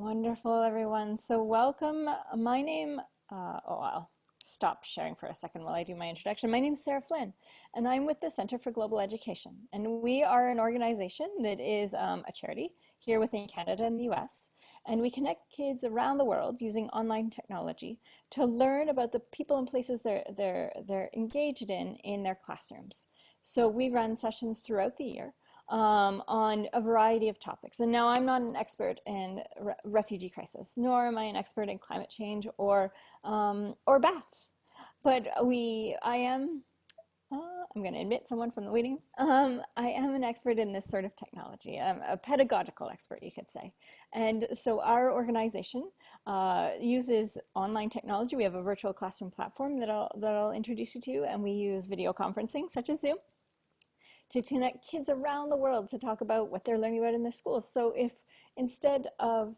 Wonderful, everyone. So welcome. My name, uh, oh, I'll stop sharing for a second while I do my introduction. My name is Sarah Flynn, and I'm with the Center for Global Education. And we are an organization that is um, a charity here within Canada and the US. And we connect kids around the world using online technology to learn about the people and places they're, they're, they're engaged in in their classrooms. So we run sessions throughout the year um, on a variety of topics. And now I'm not an expert in re refugee crisis, nor am I an expert in climate change or, um, or bats. But we, I am, uh, I'm going to admit someone from the waiting. Um, I am an expert in this sort of technology. I'm a pedagogical expert, you could say. And so our organization uh, uses online technology. We have a virtual classroom platform that I'll, that I'll introduce you to, and we use video conferencing, such as Zoom to connect kids around the world to talk about what they're learning about in their schools. So if instead of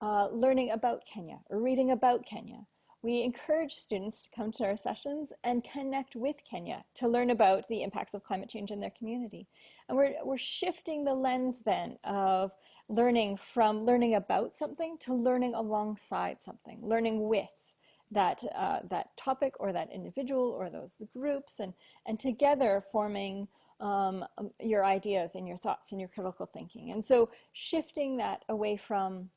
uh, learning about Kenya or reading about Kenya, we encourage students to come to our sessions and connect with Kenya to learn about the impacts of climate change in their community. And we're, we're shifting the lens then of learning from learning about something to learning alongside something, learning with that, uh, that topic or that individual or those groups and, and together forming um, um, your ideas and your thoughts and your critical thinking. And so shifting that away from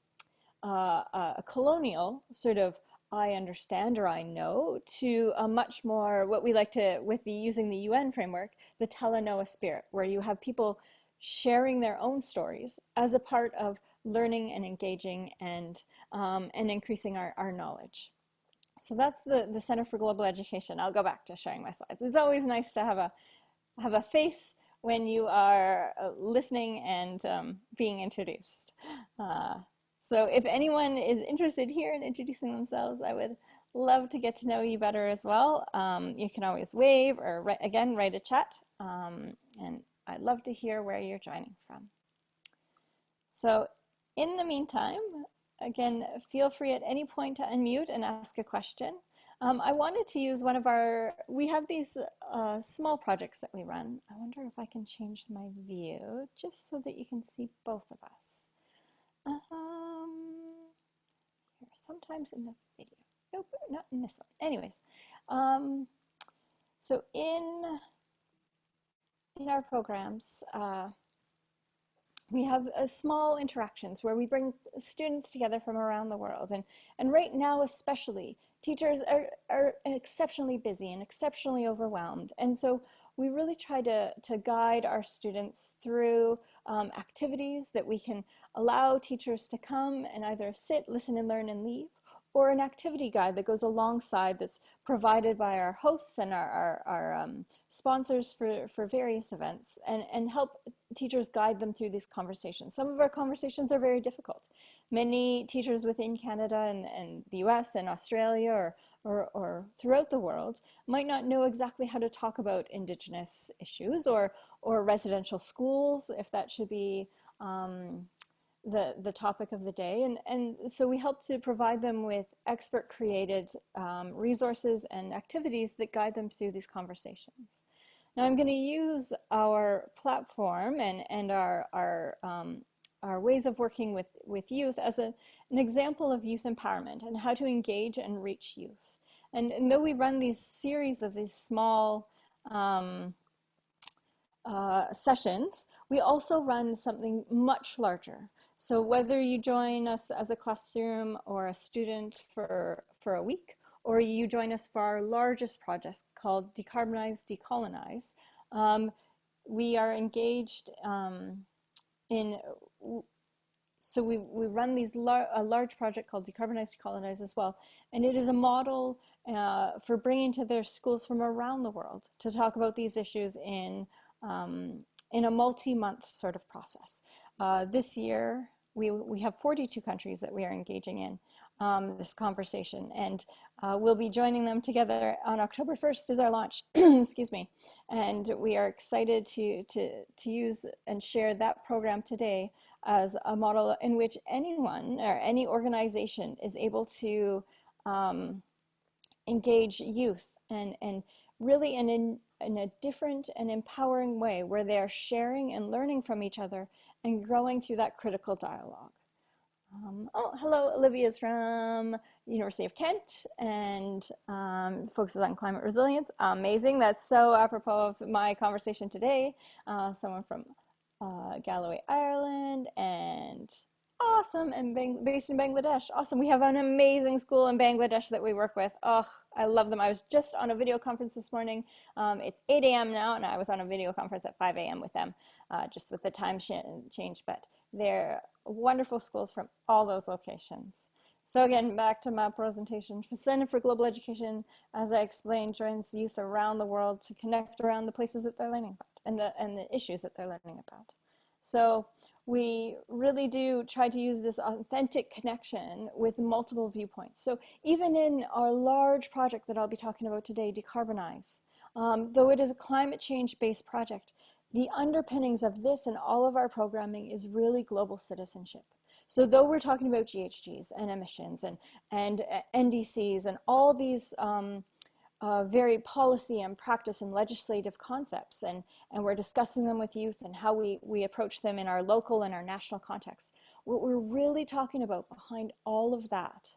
uh, a colonial sort of I understand or I know to a much more what we like to with the using the UN framework, the Talanoa spirit, where you have people sharing their own stories as a part of learning and engaging and um, and increasing our, our knowledge. So that's the, the Center for Global Education. I'll go back to sharing my slides. It's always nice to have a have a face when you are uh, listening and um, being introduced. Uh, so if anyone is interested here in introducing themselves, I would love to get to know you better as well. Um, you can always wave or write, again, write a chat. Um, and I'd love to hear where you're joining from. So in the meantime, again, feel free at any point to unmute and ask a question. Um, I wanted to use one of our, we have these uh, small projects that we run. I wonder if I can change my view just so that you can see both of us. Um, here, sometimes in the video. Nope, not in this one. Anyways, um, so in, in our programs, uh, we have uh, small interactions where we bring students together from around the world. And, and right now especially, teachers are, are exceptionally busy and exceptionally overwhelmed. And so we really try to, to guide our students through um, activities that we can allow teachers to come and either sit, listen and learn and leave, or an activity guide that goes alongside that's provided by our hosts and our, our, our um, sponsors for, for various events and, and help teachers guide them through these conversations. Some of our conversations are very difficult. Many teachers within Canada and, and the US and Australia or, or, or throughout the world might not know exactly how to talk about Indigenous issues or, or residential schools, if that should be um, the, the topic of the day. And, and so we help to provide them with expert created um, resources and activities that guide them through these conversations. Now I'm going to use our platform and, and our, our, um, our ways of working with, with youth as a, an example of youth empowerment and how to engage and reach youth. And, and though we run these series of these small um, uh, sessions, we also run something much larger. So whether you join us as a classroom or a student for, for a week, or you join us for our largest project called Decarbonize, Decolonize, um, we are engaged um, in, so we, we run these lar a large project called Decarbonize, Decolonize as well, and it is a model uh, for bringing to their schools from around the world to talk about these issues in, um, in a multi-month sort of process. Uh, this year, we, we have 42 countries that we are engaging in um, this conversation and uh, we'll be joining them together on October 1st is our launch, excuse me. And we are excited to, to, to use and share that program today as a model in which anyone or any organization is able to um, engage youth and, and really in, in, in a different and empowering way where they are sharing and learning from each other and growing through that critical dialogue. Um, oh, hello, Olivia's from University of Kent and um, focuses on climate resilience. Amazing, that's so apropos of my conversation today. Uh, someone from uh, Galway, Ireland and awesome and bang based in Bangladesh. Awesome, we have an amazing school in Bangladesh that we work with. Oh, I love them. I was just on a video conference this morning. Um, it's 8 a.m. now and I was on a video conference at 5 a.m. with them, uh, just with the time change, but they're wonderful schools from all those locations. So again, back to my presentation, Center for Global Education, as I explained, joins youth around the world to connect around the places that they're learning about and the, and the issues that they're learning about. So we really do try to use this authentic connection with multiple viewpoints. So even in our large project that I'll be talking about today, Decarbonize, um, though it is a climate change based project, the underpinnings of this and all of our programming is really global citizenship. So though we're talking about GHGs and emissions and, and uh, NDCs and all these um, uh, very policy and practice and legislative concepts and, and we're discussing them with youth and how we, we approach them in our local and our national context, what we're really talking about behind all of that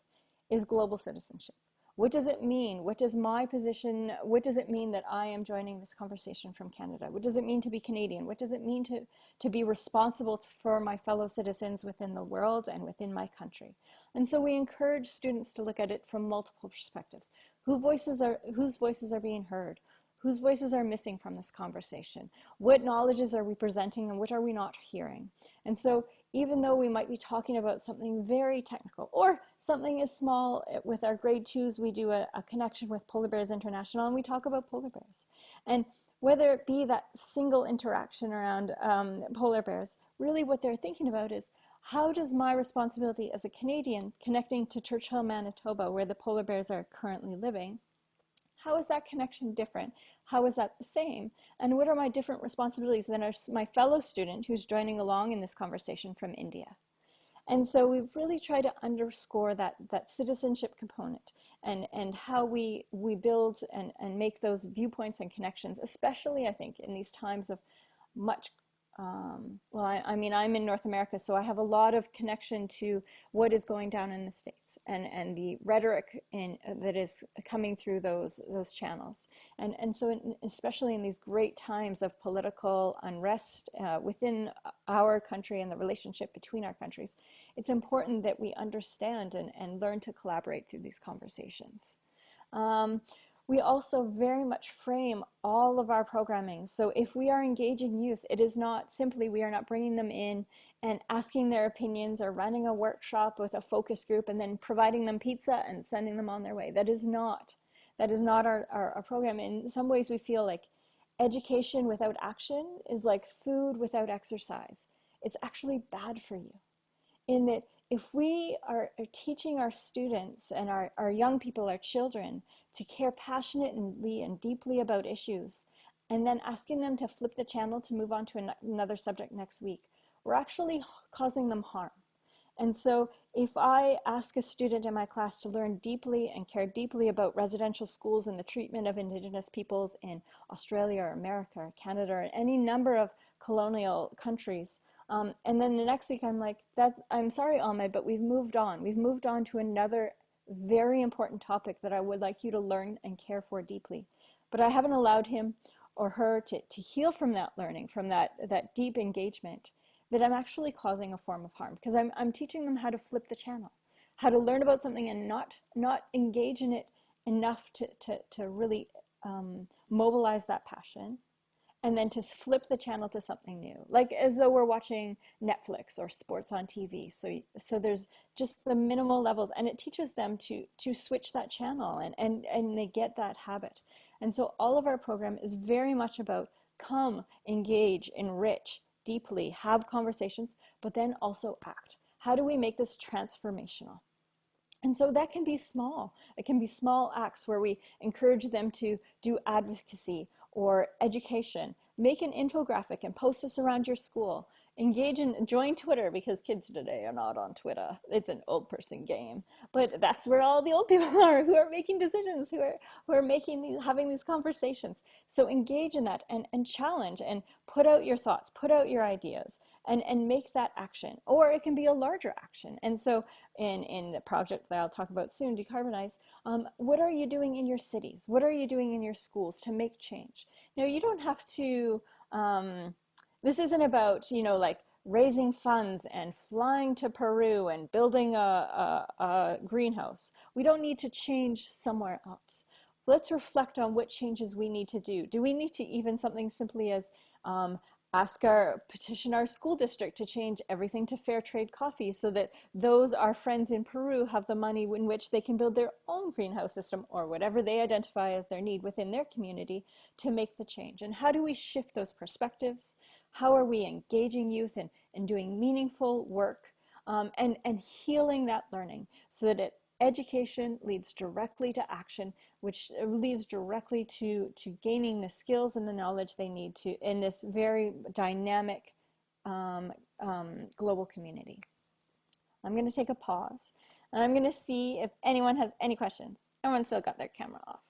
is global citizenship. What does it mean? What does my position, what does it mean that I am joining this conversation from Canada? What does it mean to be Canadian? What does it mean to, to be responsible for my fellow citizens within the world and within my country? And so we encourage students to look at it from multiple perspectives. Who voices are, whose voices are being heard? Whose voices are missing from this conversation? What knowledges are we presenting and what are we not hearing? And so even though we might be talking about something very technical or something as small eh, with our grade twos, we do a, a, connection with Polar Bears International and we talk about polar bears. And whether it be that single interaction around um, polar bears, really what they're thinking about is how does my responsibility as a Canadian connecting to Churchill, Manitoba, where the polar bears are currently living, how is that connection different? How is that the same? And what are my different responsibilities than my fellow student who's joining along in this conversation from India? And so we've really try to underscore that, that citizenship component and, and how we, we build and, and make those viewpoints and connections, especially I think in these times of much um, well, I, I, mean, I'm in North America, so I have a lot of connection to what is going down in the States and, and the rhetoric in, uh, that is coming through those, those channels. And, and so in, especially in these great times of political unrest uh, within our country and the relationship between our countries, it's important that we understand and, and learn to collaborate through these conversations. Um, we also very much frame all of our programming. So if we are engaging youth, it is not simply we are not bringing them in and asking their opinions or running a workshop with a focus group and then providing them pizza and sending them on their way. That is not, that is not our, our, our program. In some ways we feel like education without action is like food without exercise. It's actually bad for you in that if we are, are, teaching our students and our, our young people, our children, to care passionately and deeply about issues, and then asking them to flip the channel to move on to an, another subject next week, we're actually causing them harm. And so if I ask a student in my class to learn deeply and care deeply about residential schools and the treatment of Indigenous peoples in Australia or America or Canada or any number of colonial countries, um, and then the next week I'm like, that I'm sorry, Ahmed, but we've moved on. We've moved on to another very important topic that I would like you to learn and care for deeply. But I haven't allowed him or her to, to heal from that learning, from that, that deep engagement, that I'm actually causing a form of harm because I'm, I'm teaching them how to flip the channel, how to learn about something and not, not engage in it enough to, to, to really um, mobilize that passion and then to flip the channel to something new like as though we're watching netflix or sports on tv so so there's just the minimal levels and it teaches them to to switch that channel and and and they get that habit. And so all of our program is very much about come engage enrich deeply have conversations but then also act. How do we make this transformational? And so that can be small. It can be small acts where we encourage them to do advocacy or education. Make an infographic and post this around your school. Engage and join twitter because kids today are not on twitter. It's an old person game. But that's where all the old people are who are making decisions who are who are making these having these conversations. So engage in that and and challenge and put out your thoughts put out your ideas and and make that action. Or it can be a larger action. And so in in the project that i'll talk about soon decarbonize um, what are you doing in your cities? What are you doing in your schools to make change? Now you don't have to um, this isn't about, you know, like raising funds and flying to Peru and building a, a, a greenhouse. We don't need to change somewhere else. Let's reflect on what changes we need to do. Do we need to even something simply as um, ask our petition our school district to change everything to fair trade coffee so that those our friends in Peru have the money in which they can build their own greenhouse system or whatever they identify as their need within their community to make the change and how do we shift those perspectives how are we engaging youth and, and doing meaningful work um, and, and healing that learning so that it education leads directly to action, which leads directly to, to gaining the skills and the knowledge they need to in this very dynamic um, um, global community. I'm going to take a pause and I'm going to see if anyone has any questions. Everyone still got their camera off.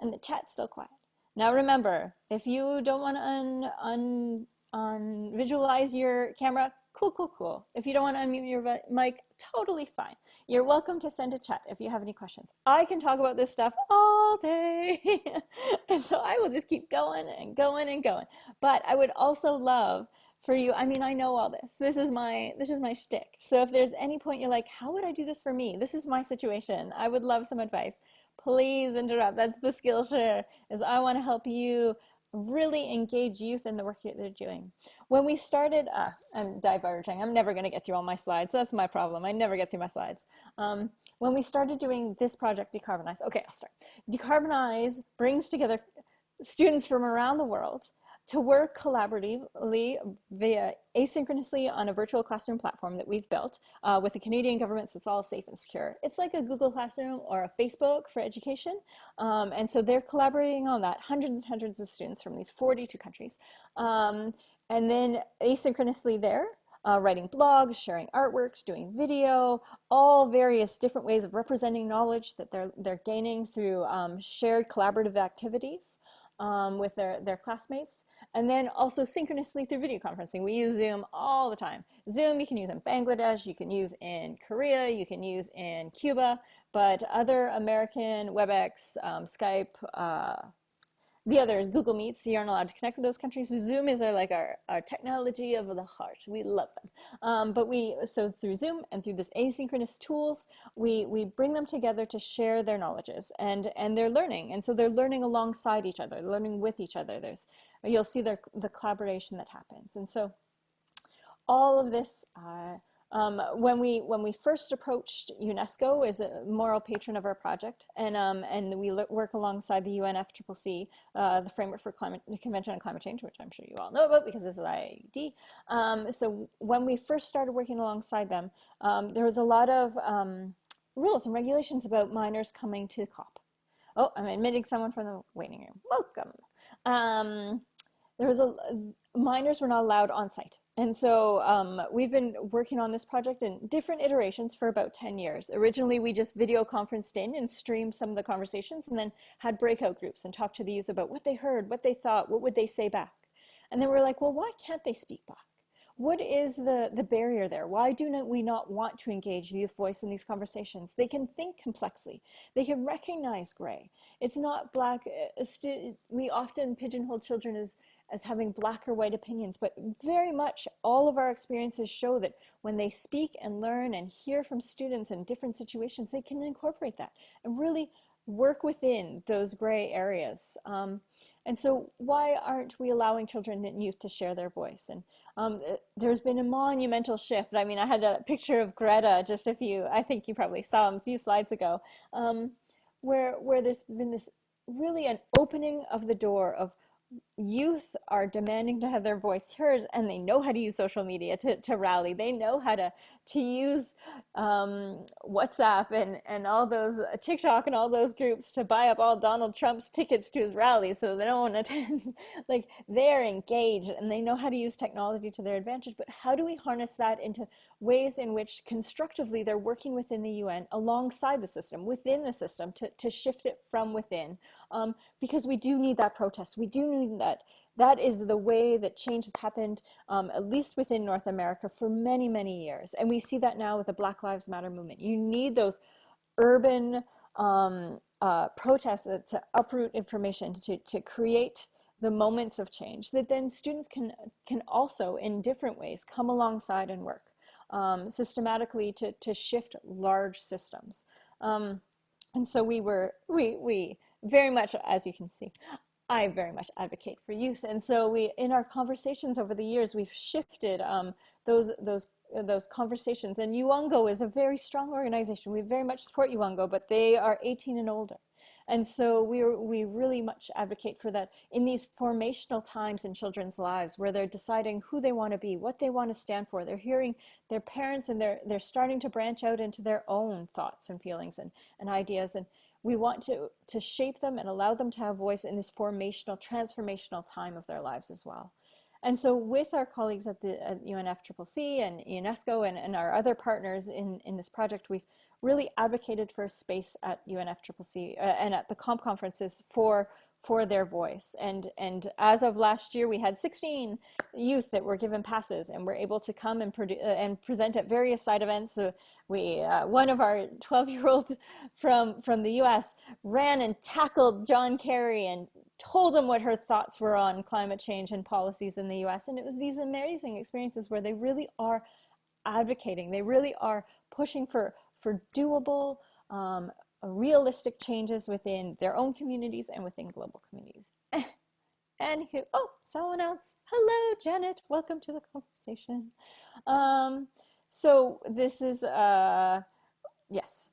And the chat's still quiet. Now remember, if you don't want to un, un, un visualize your camera, cool, cool, cool. If you don't want to unmute your mic, totally fine. You're welcome to send a chat if you have any questions. I can talk about this stuff all day. and so I will just keep going and going and going. But I would also love for you, I mean, I know all this. This is my this is my shtick. So if there's any point you're like, how would I do this for me? This is my situation. I would love some advice. Please interrupt. That's the Skillshare, is I want to help you really engage youth in the work that they're doing. When we started, uh, I'm diverging. I'm never going to get through all my slides. That's my problem. I never get through my slides. Um, when we started doing this project, Decarbonize, okay, I'll start. Decarbonize brings together students from around the world to work collaboratively via asynchronously on a virtual classroom platform that we've built uh, with the Canadian government so it's all safe and secure. It's like a Google Classroom or a Facebook for education. Um, and so they're collaborating on that, hundreds and hundreds of students from these 42 countries. Um, and then asynchronously there, uh, writing blogs, sharing artworks, doing video, all various different ways of representing knowledge that they're, they're gaining through um, shared collaborative activities um, with their, their classmates. And then also synchronously through video conferencing. We use Zoom all the time. Zoom you can use in Bangladesh, you can use in Korea, you can use in Cuba, but other American WebEx, um, Skype, uh, the other Google Meets, you aren't allowed to connect with those countries. Zoom is our, like our, our technology of the heart. We love them. Um, but we, so through Zoom and through this asynchronous tools, we, we bring them together to share their knowledges and, and they're learning. And so they're learning alongside each other, learning with each other. There's, you'll see their, the collaboration that happens. And so all of this uh, um, when we when we first approached UNESCO as a moral patron of our project, and um, and we work alongside the UNFCCC, uh, the Framework for Climate Convention on Climate Change, which I'm sure you all know about because this is IIED. Um, so when we first started working alongside them, um, there was a lot of um, rules and regulations about minors coming to COP. Oh, I'm admitting someone from the waiting room. Welcome. There was a minors were not allowed on site. And so um, we've been working on this project in different iterations for about 10 years. Originally, we just video conferenced in and streamed some of the conversations and then had breakout groups and talked to the youth about what they heard, what they thought, what would they say back. And then we're like, well, why can't they speak back? What is the, the barrier there? Why do not we not want to engage the youth voice in these conversations? They can think complexly. They can recognize gray. It's not black. Uh, we often pigeonhole children as as having black or white opinions, but very much all of our experiences show that when they speak and learn and hear from students in different situations, they can incorporate that and really work within those gray areas. Um, and so why aren't we allowing children and youth to share their voice? And um, uh, there's been a monumental shift. I mean, I had a picture of Greta just a few, I think you probably saw a few slides ago, um, where, where there's been this really an opening of the door of youth are demanding to have their voice heard and they know how to use social media to, to rally. They know how to to use um, whatsapp and and all those uh, tiktok and all those groups to buy up all donald trump's tickets to his rally so they don't want to attend. Like they're engaged and they know how to use technology to their advantage but how do we harness that into ways in which constructively they're working within the un alongside the system within the system to, to shift it from within um, because we do need that protest. We do need that. That is the way that change has happened, um, at least within North America, for many, many years. And we see that now with the Black Lives Matter movement. You need those urban um, uh, protests to uproot information, to, to create the moments of change that then students can, can also, in different ways, come alongside and work um, systematically to, to shift large systems. Um, and so we were, we, we, very much, as you can see, I very much advocate for youth. And so we, in our conversations over the years, we've shifted um, those, those, those conversations. And YOUNGO is a very strong organization. We very much support YOUNGO, but they are 18 and older. And so we, we really much advocate for that in these formational times in children's lives where they're deciding who they want to be, what they want to stand for. They're hearing their parents and they're, they're starting to branch out into their own thoughts and feelings and, and ideas. And, we want to, to shape them and allow them to have voice in this formational, transformational time of their lives as well. And so with our colleagues at the at UNFCCC and UNESCO and, and our other partners in, in this project, we've really advocated for a space at UNFCCC uh, and at the COP conferences for for their voice. And, and as of last year, we had 16 youth that were given passes and were able to come and, uh, and present at various side events. So we, uh, one of our 12 year olds from, from the US ran and tackled John Kerry and told him what her thoughts were on climate change and policies in the US. And it was these amazing experiences where they really are advocating, they really are pushing for, for doable, um, realistic changes within their own communities and within global communities. and who, oh, someone else. Hello, Janet. Welcome to the conversation. Um, so this is, uh, yes.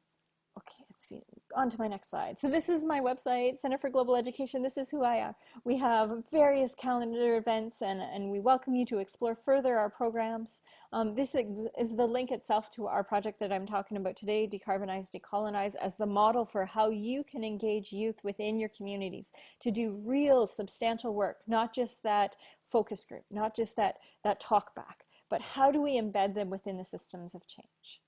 On to my next slide. So this is my website, Center for Global Education. This is who I am. We have various calendar events and, and we welcome you to explore further our programs. Um, this is the link itself to our project that I'm talking about today, Decarbonize, Decolonize, as the model for how you can engage youth within your communities to do real substantial work, not just that focus group, not just that, that talk back, but how do we embed them within the systems of change?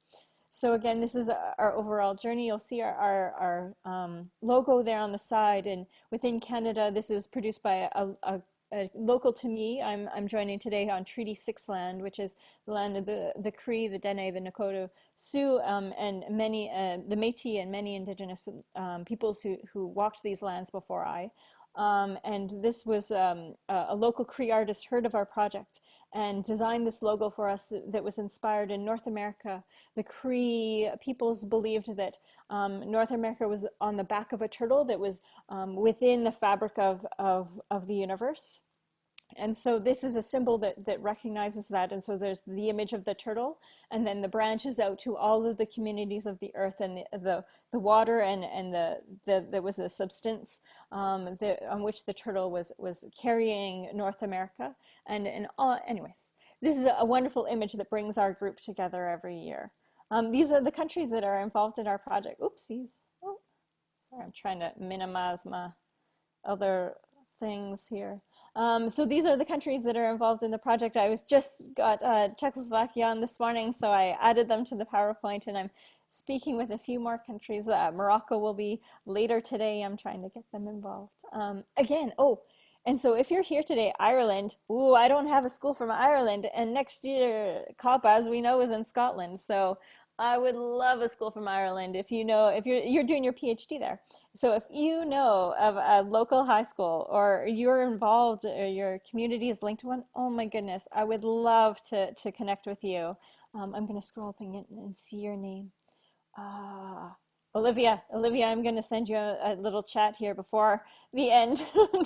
So again, this is our overall journey. You'll see our, our, our um, logo there on the side. And within Canada, this is produced by a, a, a, local to me. I'm, I'm joining today on Treaty 6 land, which is the land of the, the Cree, the Dene, the Nakota, Sioux, um, and many, uh, the Métis and many indigenous um, peoples who, who walked these lands before I. Um, and this was um, a, a, local Cree artist heard of our project and designed this logo for us that was inspired in North America. The Cree peoples believed that um, North America was on the back of a turtle that was um, within the fabric of, of, of the universe and so this is a symbol that, that recognizes that. And so there's the image of the turtle, and then the branches out to all of the communities of the earth and the, the, the water and, and the, the, there was the substance um, the, on which the turtle was, was carrying North America. And, and all, anyways, this is a wonderful image that brings our group together every year. Um, these are the countries that are involved in our project. Oopsies. Oh, sorry, I'm trying to minimize my other things here. Um, so these are the countries that are involved in the project. I was just got uh, Czechoslovakia on this morning, so I added them to the PowerPoint and I'm speaking with a few more countries. Uh, Morocco will be later today. I'm trying to get them involved. Um, again, oh, and so if you're here today, Ireland, ooh, I don't have a school from Ireland. And next year, COP, as we know, is in Scotland. So I would love a school from Ireland if you know, if you're, you're doing your PhD there. So if you know of a local high school or you're involved or your community is linked to one, oh my goodness, I would love to, to connect with you. Um, I'm going to scroll up and, and see your name. Uh, Olivia, Olivia, I'm going to send you a, a, little chat here before the end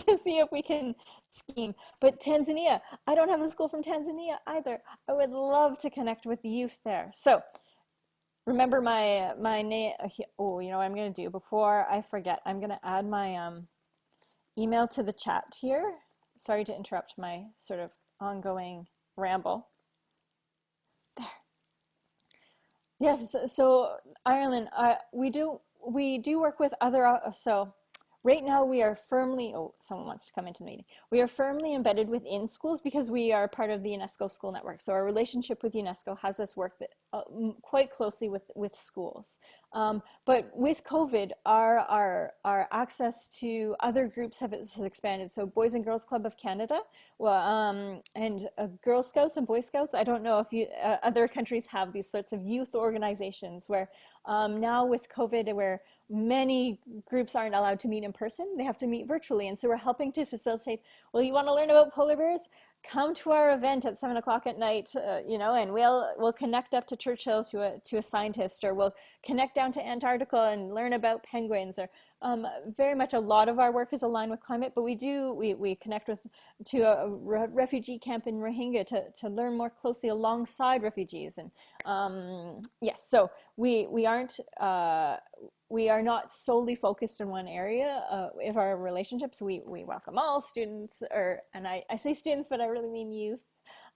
to see if we can scheme. But Tanzania, I don't have a school from Tanzania either. I would love to connect with the youth there. So remember my my name oh you know what i'm going to do before i forget i'm going to add my um email to the chat here sorry to interrupt my sort of ongoing ramble. There. Yes, so Ireland, uh, we do we do work with other, uh, so Right now we are firmly, oh, someone wants to come into the meeting. We are firmly embedded within schools because we are part of the UNESCO School Network. So our relationship with UNESCO has us work uh, quite closely with, with schools. Um, but with COVID, our, our, our access to other groups have, has expanded. So Boys and Girls Club of Canada well, um, and uh, Girl Scouts and Boy Scouts. I don't know if you, uh, other countries have these sorts of youth organizations where um, now with COVID, where many groups aren't allowed to meet in person. They have to meet virtually. And so we're helping to facilitate, well, you want to learn about polar bears? Come to our event at seven o'clock at night, uh, you know, and we'll, we'll connect up to Churchill to a, to a scientist, or we'll connect down to Antarctica and learn about penguins, or um, very much a lot of our work is aligned with climate, but we do, we, we connect with to a re refugee camp in Rohingya to, to learn more closely alongside refugees. And um, yes, so we, we aren't, uh, we are not solely focused in one area uh, of our relationships. We, we welcome all students, or, and I, I say students, but I really mean youth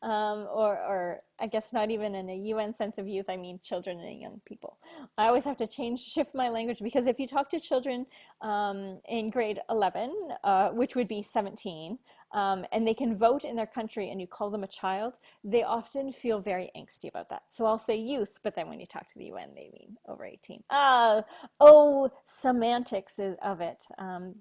um, or, or I guess not even in a UN sense of youth, I mean children and young people. I always have to change, shift my language because if you talk to children um, in grade 11, uh, which would be 17, um, and they can vote in their country and you call them a child, they often feel very angsty about that. So I'll say youth, but then when you talk to the UN, they mean over 18. Uh, oh, semantics of it. Um,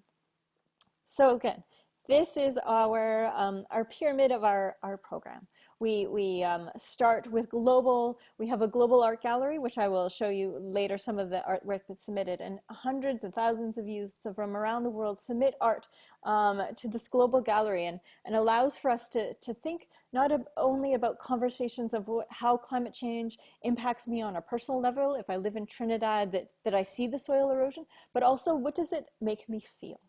so again, this is our, um, our pyramid of our, our program. We, we um, start with global, we have a global art gallery, which I will show you later some of the artwork that's submitted, and hundreds and thousands of youth from around the world submit art um, to this global gallery and, and allows for us to, to think not only about conversations of how climate change impacts me on a personal level, if I live in Trinidad, that, that I see the soil erosion, but also what does it make me feel?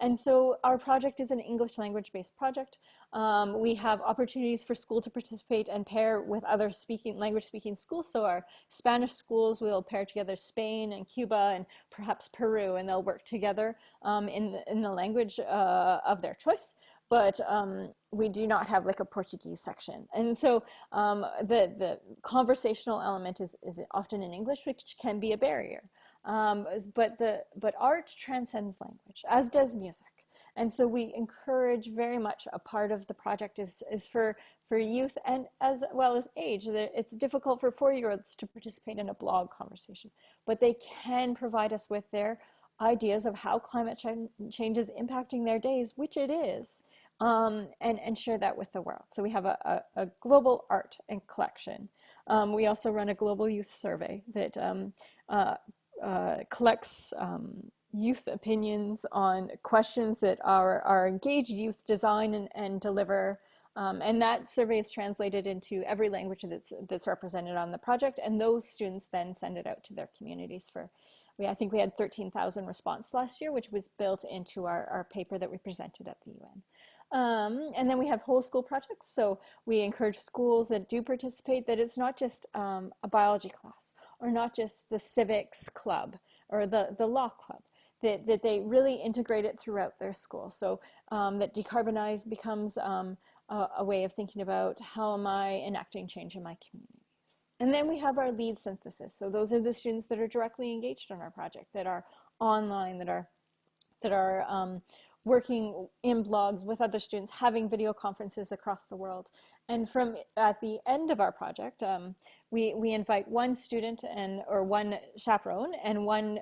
And so our project is an English language based project. Um, we have opportunities for school to participate and pair with other speaking language speaking schools. So our Spanish schools will pair together Spain and Cuba and perhaps Peru and they'll work together um, in, the, in the language uh, of their choice but um, we do not have like a Portuguese section. And so um, the, the conversational element is, is often in English, which can be a barrier. Um, but, the, but art transcends language, as does music. And so we encourage very much a part of the project is, is for, for youth and as well as age. It's difficult for four-year-olds to participate in a blog conversation, but they can provide us with their ideas of how climate ch change is impacting their days, which it is, um, and, and share that with the world. So we have a, a, a global art and collection. Um, we also run a global youth survey that um, uh, uh, collects um, youth opinions on questions that our, our engaged youth design and, and deliver. Um, and that survey is translated into every language that's, that's represented on the project. And those students then send it out to their communities for, we, I think we had 13,000 response last year, which was built into our, our paper that we presented at the UN. Um, and then we have whole school projects. So we encourage schools that do participate that it's not just um, a biology class or not just the civics club or the, the law club, that, that they really integrate it throughout their school. So um, that decarbonize becomes um, a, a, way of thinking about how am I enacting change in my communities. And then we have our lead synthesis. So those are the students that are directly engaged in our project, that are online, that are, that are um, working in blogs with other students, having video conferences across the world. And from at the end of our project, um, we, we invite one student and or one chaperone and one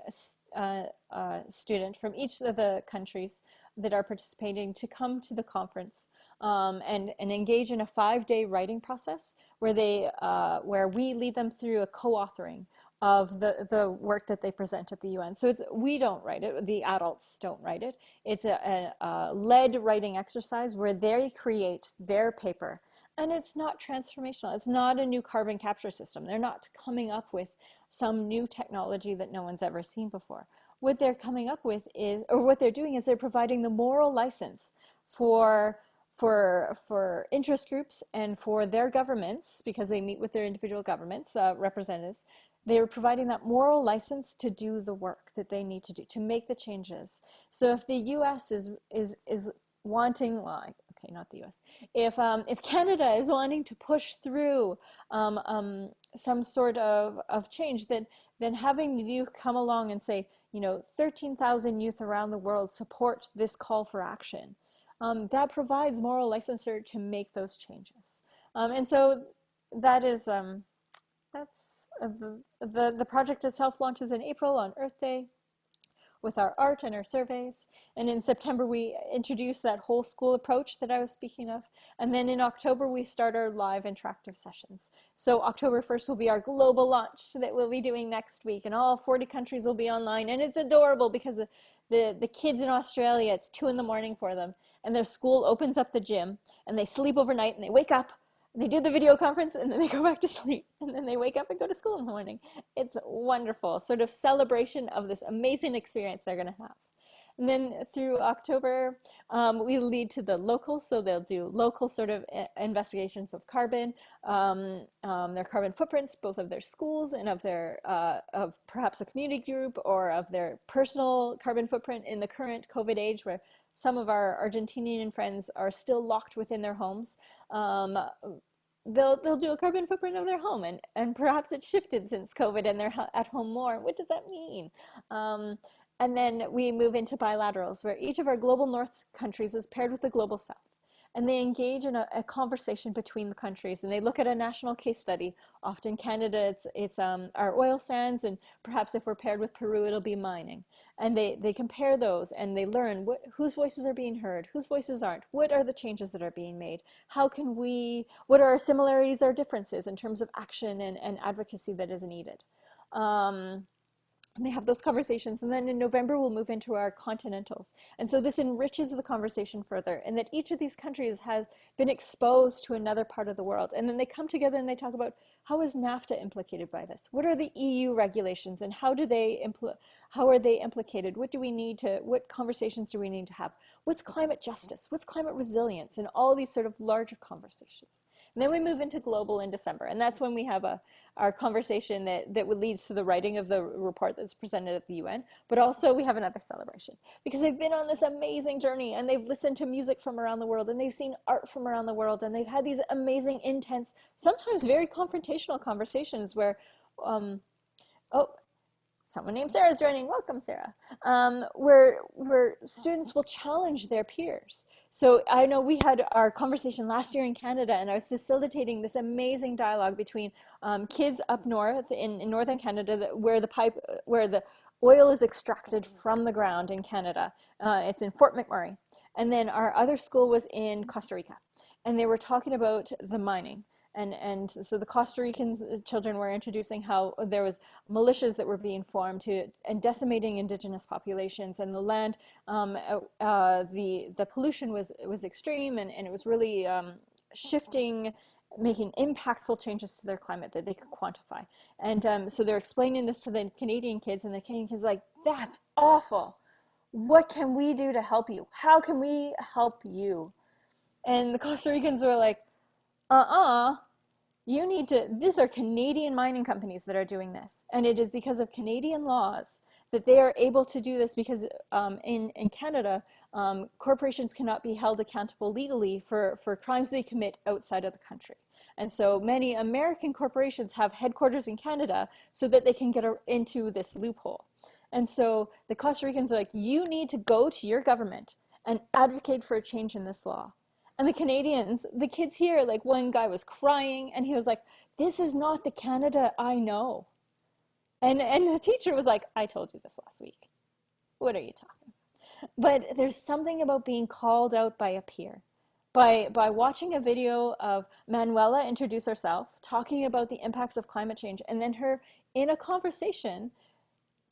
uh, uh, student from each of the countries that are participating to come to the conference um, and, and engage in a five-day writing process where they uh, where we lead them through a co-authoring of the, the work that they present at the UN. So it's, we don't write it, the adults don't write it. It's a, a, a led writing exercise where they create their paper and it's not transformational. It's not a new carbon capture system. They're not coming up with some new technology that no one's ever seen before. What they're coming up with is, or what they're doing is they're providing the moral license for for for interest groups and for their governments because they meet with their individual governments uh, representatives they're providing that moral license to do the work that they need to do to make the changes so if the US is is is wanting well UK, not the US. If, um, if Canada is wanting to push through um, um, some sort of, of change, then, then having the youth come along and say, you know, 13,000 youth around the world support this call for action. Um, that provides moral licensure to make those changes. Um, and so that is, um, that's uh, the, the, the project itself launches in April on Earth Day with our art and our surveys. And in September, we introduce that whole school approach that I was speaking of. And then in October, we start our live interactive sessions. So October 1st will be our global launch that we'll be doing next week. And all 40 countries will be online. And it's adorable because the, the, the kids in Australia, it's two in the morning for them. And their school opens up the gym and they sleep overnight and they wake up they do the video conference and then they go back to sleep and then they wake up and go to school in the morning. It's wonderful, sort of celebration of this amazing experience they're going to have. And then through October, um, we lead to the local, so they'll do local sort of eh, investigations of carbon, um, um, their carbon footprints, both of their schools and of their, uh, of perhaps a community group or of their personal carbon footprint in the current COVID age where some of our Argentinian friends are still locked within their homes. Um, they'll they'll do a carbon footprint of their home and and perhaps it's shifted since covid and they're at home more. What does that mean? Um, and then we move into bilaterals where each of our global north countries is paired with the global south and they engage in a, a, conversation between the countries and they look at a national case study. Often Canada, it's, it's um, our oil sands and perhaps if we're paired with Peru, it'll be mining. And they, they compare those and they learn what, whose voices are being heard, whose voices aren't, what are the changes that are being made, how can we, what are our similarities or differences in terms of action and, and advocacy that is needed. Um, and they have those conversations. And then in November, we'll move into our continentals. And so this enriches the conversation further and that each of these countries has been exposed to another part of the world. And then they come together and they talk about how is NAFTA implicated by this? What are the EU regulations and how do they how are they implicated? What do we need to, what conversations do we need to have? What's climate justice? What's climate resilience? And all these sort of larger conversations. And then we move into global in December, and that's when we have a, our conversation that, that leads to the writing of the report that's presented at the UN, but also we have another celebration because they've been on this amazing journey and they've listened to music from around the world and they've seen art from around the world and they've had these amazing, intense, sometimes very confrontational conversations where, um, oh, someone named Sarah is joining. Welcome, Sarah. Um, where, where students will challenge their peers. So I know we had our conversation last year in Canada and I was facilitating this amazing dialogue between um, kids up north in, in northern Canada that, where the pipe, where the oil is extracted from the ground in Canada. Uh, it's in Fort McMurray. And then our other school was in Costa Rica. And they were talking about the mining and and so the Costa Rican uh, children were introducing how there was militias that were being formed to and decimating indigenous populations and the land um, uh, uh, the the pollution was was extreme and, and it was really um, shifting making impactful changes to their climate that they could quantify. And um, so they're explaining this to the Canadian kids and the Canadian kids like that's awful. What can we do to help you? How can we help you? And the Costa Ricans were like uh-uh you need to, these are Canadian mining companies that are doing this. And it is because of Canadian laws that they are able to do this because um, in, in Canada, um, corporations cannot be held accountable legally for, for crimes they commit outside of the country. And so many American corporations have headquarters in Canada so that they can get into this loophole. And so the Costa Ricans are like, you need to go to your government and advocate for a change in this law. And the Canadians, the kids here, like one guy was crying and he was like, this is not the Canada I know. And, and the teacher was like, I told you this last week. What are you talking? But there's something about being called out by a peer. By, by watching a video of Manuela introduce herself, talking about the impacts of climate change, and then her in a conversation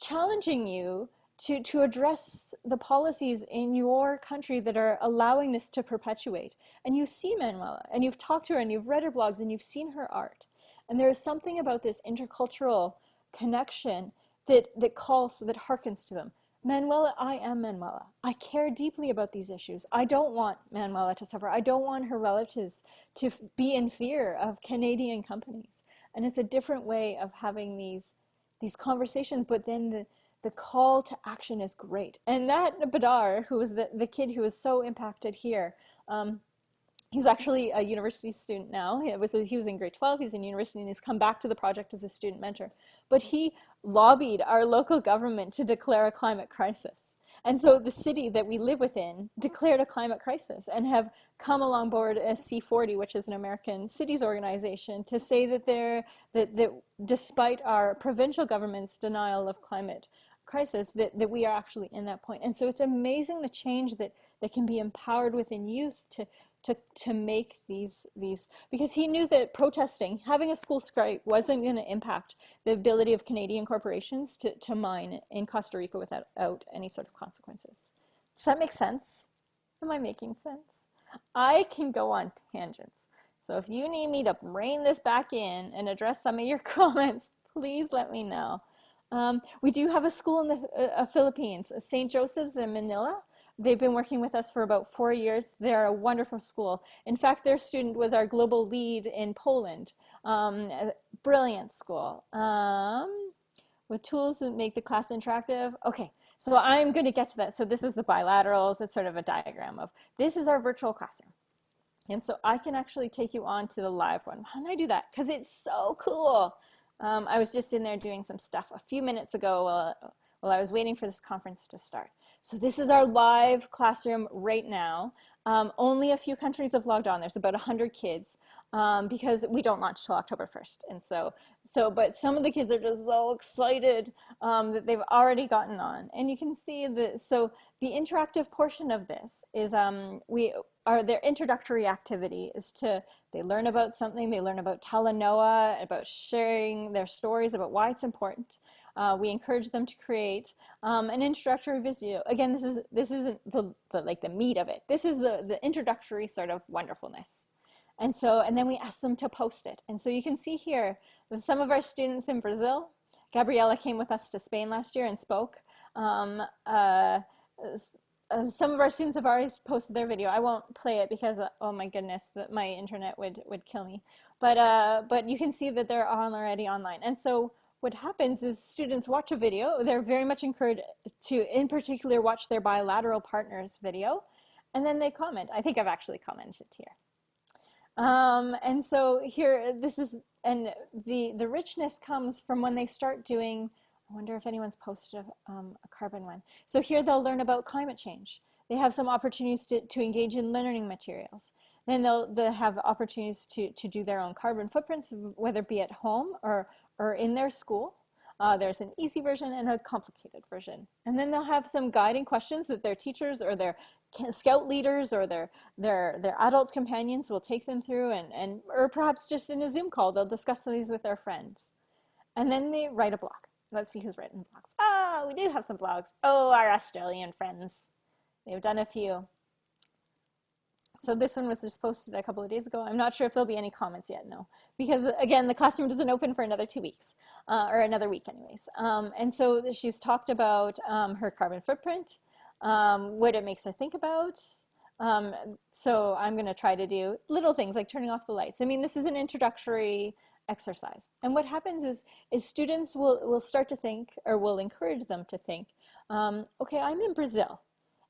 challenging you to, to address the policies in your country that are allowing this to perpetuate. And you see Manuela, and you've talked to her, and you've read her blogs, and you've seen her art. And there is something about this intercultural connection that, that calls, that harkens to them. Manuela, I am Manuela. I care deeply about these issues. I don't want Manuela to suffer. I don't want her relatives to be in fear of Canadian companies. And it's a different way of having these, these conversations, but then the, the call to action is great. And that Badar, who was the, the kid who was so impacted here, um, He's actually a university student now. He was, he was in grade 12, he's in university, and he's come back to the project as a student mentor. But he lobbied our local government to declare a climate crisis. And so the city that we live within declared a climate crisis and have come along board as C40, which is an American cities organization, to say that they're that, that despite our provincial government's denial of climate crisis, that, that we are actually in that point. And so it's amazing the change that, that can be empowered within youth to, to, to make these, these, because he knew that protesting, having a school strike wasn't going to impact the ability of Canadian corporations to, to mine in Costa Rica without out any sort of consequences. Does that make sense? Am I making sense? I can go on tangents. So if you need me to rein this back in and address some of your comments, please let me know. Um, we do have a school in the uh, uh Philippines, St. Joseph's in Manila. They've been working with us for about four years. They're a wonderful school. In fact, their student was our global lead in Poland. Um, brilliant school. Um, with tools that make the class interactive. Okay, so I'm going to get to that. So this is the bilaterals. It's sort of a diagram of this is our virtual classroom. And so I can actually take you on to the live one. How do I do that? Because it's so cool. Um, I was just in there doing some stuff a few minutes ago while, while I was waiting for this conference to start. So this is our live classroom right now. Um, only a few countries have logged on. There's about 100 kids um, because we don't launch till October 1st. And so, so, but some of the kids are just so excited um, that they've already gotten on. And you can see that, so the interactive portion of this is um, we are their introductory activity is to, they learn about something, they learn about Talanoa, about sharing their stories about why it's important. Uh, we encourage them to create um, an introductory video. Again, this is this isn't the, the, like the meat of it. This is the the introductory sort of wonderfulness. And so, and then we ask them to post it. And so you can see here that some of our students in Brazil, Gabriella came with us to Spain last year and spoke. Um, uh, uh, some of our students have already posted their video. I won't play it because, uh, oh my goodness, that my internet would, would kill me. But, uh, but you can see that they're already online. And so what happens is students watch a video. They're very much encouraged to, in particular, watch their bilateral partners video, and then they comment. I think I've actually commented here. Um, and so here, this is, and the, the richness comes from when they start doing, I wonder if anyone's posted a, um, a carbon one. So here they'll learn about climate change. They have some opportunities to, to engage in learning materials. Then they'll, they'll have opportunities to, to do their own carbon footprints, whether it be at home or or in their school. Uh, there's an easy version and a complicated version. And then they'll have some guiding questions that their teachers or their scout leaders or their, their, their adult companions will take them through and, and, or perhaps just in a Zoom call, they'll discuss these with their friends. And then they write a blog. Let's see who's written blogs. Ah, oh, we do have some blogs. Oh, our Australian friends. They've done a few. So this one was just posted a couple of days ago. I'm not sure if there'll be any comments yet, no. Because again, the classroom doesn't open for another two weeks, uh, or another week anyways. Um, and so she's talked about um, her carbon footprint, um, what it makes her think about. Um, so I'm gonna try to do little things like turning off the lights. I mean, this is an introductory exercise. And what happens is, is students will, will start to think, or will encourage them to think, um, okay, I'm in Brazil.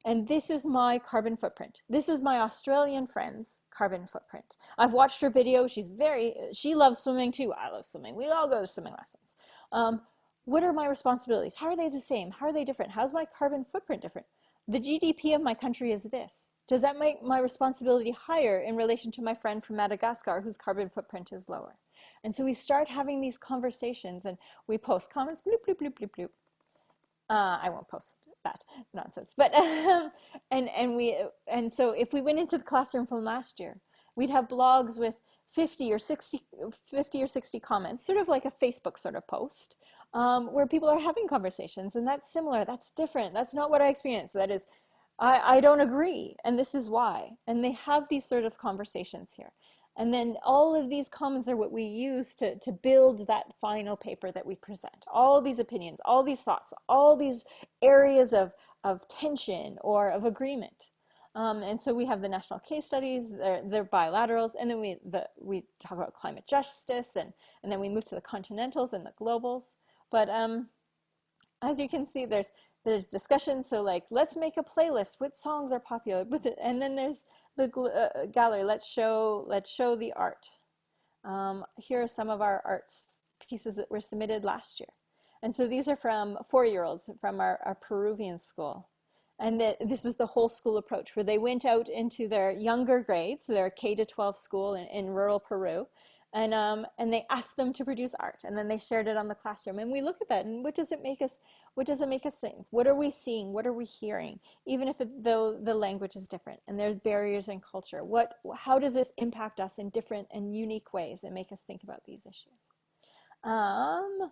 And this is my carbon footprint. This is my Australian friend's carbon footprint. I've watched her video. She's very, she loves swimming too. I love swimming. We all go to swimming lessons. Um, what are my responsibilities? How are they the same? How are they different? How's my carbon footprint different? The GDP of my country is this. Does that make my responsibility higher in relation to my friend from Madagascar whose carbon footprint is lower? And so we start having these conversations and we post comments, bloop, bloop, bloop, bloop, bloop. Uh, I won't post that nonsense. But and and we and so if we went into the classroom from last year, we'd have blogs with 50 or 60, 50 or 60 comments, sort of like a Facebook sort of post, um, where people are having conversations, and that's similar. That's different. That's not what I experienced. That is, I, I don't agree, and this is why. And they have these sort of conversations here. And then all of these comments are what we use to, to build that final paper that we present. All these opinions, all these thoughts, all these areas of, of tension or of agreement. Um, and so we have the national case studies, they're, they're bilaterals, and then we, the, we talk about climate justice, and, and then we move to the continentals and the globals. But um, as you can see, there's, there's discussion. So like, let's make a playlist. What songs are popular? And then there's the uh, gallery, let's show, let's show the art. Um, here are some of our arts pieces that were submitted last year. And so these are from four-year-olds from our, our Peruvian school. And the, this was the whole school approach where they went out into their younger grades, their K to 12 school in, in rural Peru, and um, and they asked them to produce art and then they shared it on the classroom. And we look at that and what does it make us what does it make us think? What are we seeing? What are we hearing? Even if it, though the language is different and there's barriers in culture what how does this impact us in different and unique ways that make us think about these issues? Um,